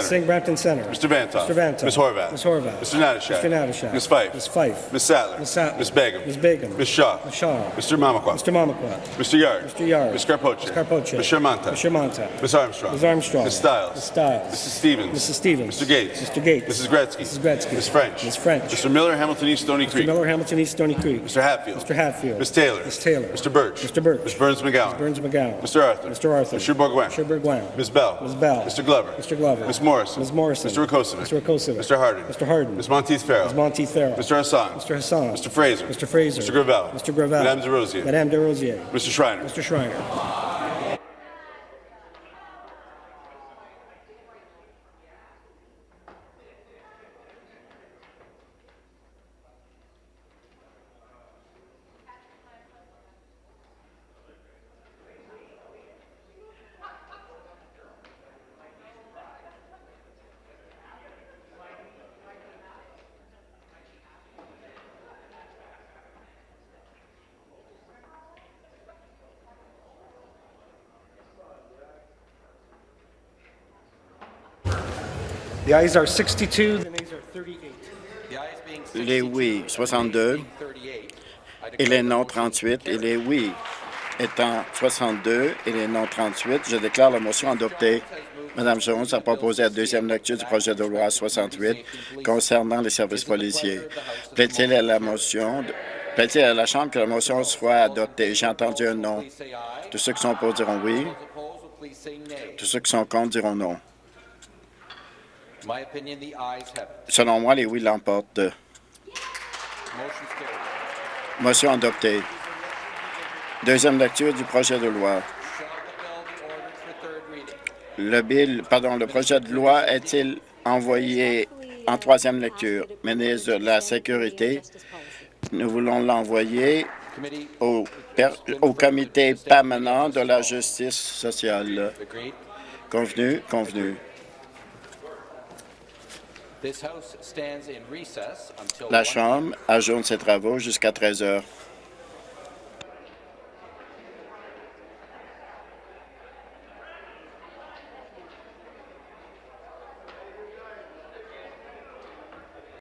S9: Sing Brampton Center.
S10: Mr. Vantoff.
S9: Mr. Vantoff.
S10: Ms. Horvath.
S9: Ms. Horvath.
S10: Mr. Natashak.
S9: Mr. Natashak.
S10: Ms. Fife.
S9: Ms. Fife.
S10: Ms. Sattler.
S9: Ms. Sattler.
S10: Ms. Begum.
S9: Ms. Begum.
S10: Ms. Shaw.
S9: Ms. Shaw.
S10: Mr. Mamakwa.
S9: Mr. Mamaquat.
S10: Mr. Yard.
S9: Mr. Yard.
S10: Ms. Carpoche.
S9: Ms. Carpoche.
S10: Ms. Shermanta.
S9: Ms. Shermanta.
S10: Ms. Armstrong.
S9: Ms. Armstrong.
S10: Ms. Stiles.
S9: Ms. Stiles.
S10: Mrs. Stevens.
S9: Mrs. Stevens.
S10: Mr. Gates.
S9: Mr. Gates.
S10: Mrs. Gretzky.
S9: Mrs. Gretzky.
S10: Ms. French.
S9: Ms. French.
S10: Mr. Miller, Hamilton East Stony
S9: Mr.
S10: Creek.
S9: Miller, Hamilton East Stony Creek.
S10: Mr. Hatfield.
S9: Mr. Hatfield.
S10: Ms. Taylor.
S9: Ms. Taylor.
S10: Mr. Birch.
S9: Mr. Birch.
S10: Ms. Burns McGowan.
S9: Burns McGowan.
S10: Mr. Arthur.
S9: Mr. Arthur.
S10: Mr.
S9: Mr. Bourgoin.
S10: Ms. Bell.
S9: Ms. Bell.
S10: Mr. Glover.
S9: Mr. Glover.
S10: Ms. Morrison.
S9: Ms. Morrison.
S10: Mr. Rakosovic.
S9: Mr. Rakosovic.
S10: Mr. Hardin.
S9: Mr. Harden.
S10: Ms. Monteith Farrell.
S9: Ms. Monteith Farrell.
S10: Mr. Hassan.
S9: Mr. Hassan.
S10: Mr. Fraser.
S9: Mr. Fraser.
S10: Mr. Gravel.
S9: Mr. Gravel.
S10: Madame DeRosier.
S9: Madame DeRosier.
S10: Mr. Schreiner.
S9: Mr. Schreiner. The ayes are 62, the nays are 38.
S3: The ayes being
S7: Les
S3: 62,
S7: oui, 62,
S3: 38, I
S7: et les non 38, et les oui étant 62 et les non 38, je déclare la motion adoptée. Madame Jones a proposé la deuxième lecture du projet de loi 68 concernant les services policiers. Plaît-il à la motion, de- plaît-il à la Chambre que la motion soit adoptée? J'ai entendu un non. Tous ceux qui sont pour diront oui. Tous ceux qui sont contre diront non.
S3: In my opinion, the ayes have it.
S7: Selon moi, les oui l'emportent. Motion adoptée. Deuxième lecture du projet de loi. Le bill, pardon, le projet de loi est-il envoyé en troisième lecture? Ministre de la Sécurité, nous voulons l'envoyer au, au comité permanent de la justice sociale. Convenu? Convenu. La
S3: 1
S7: Chambre ajourne ses travaux jusqu'à 13 heures.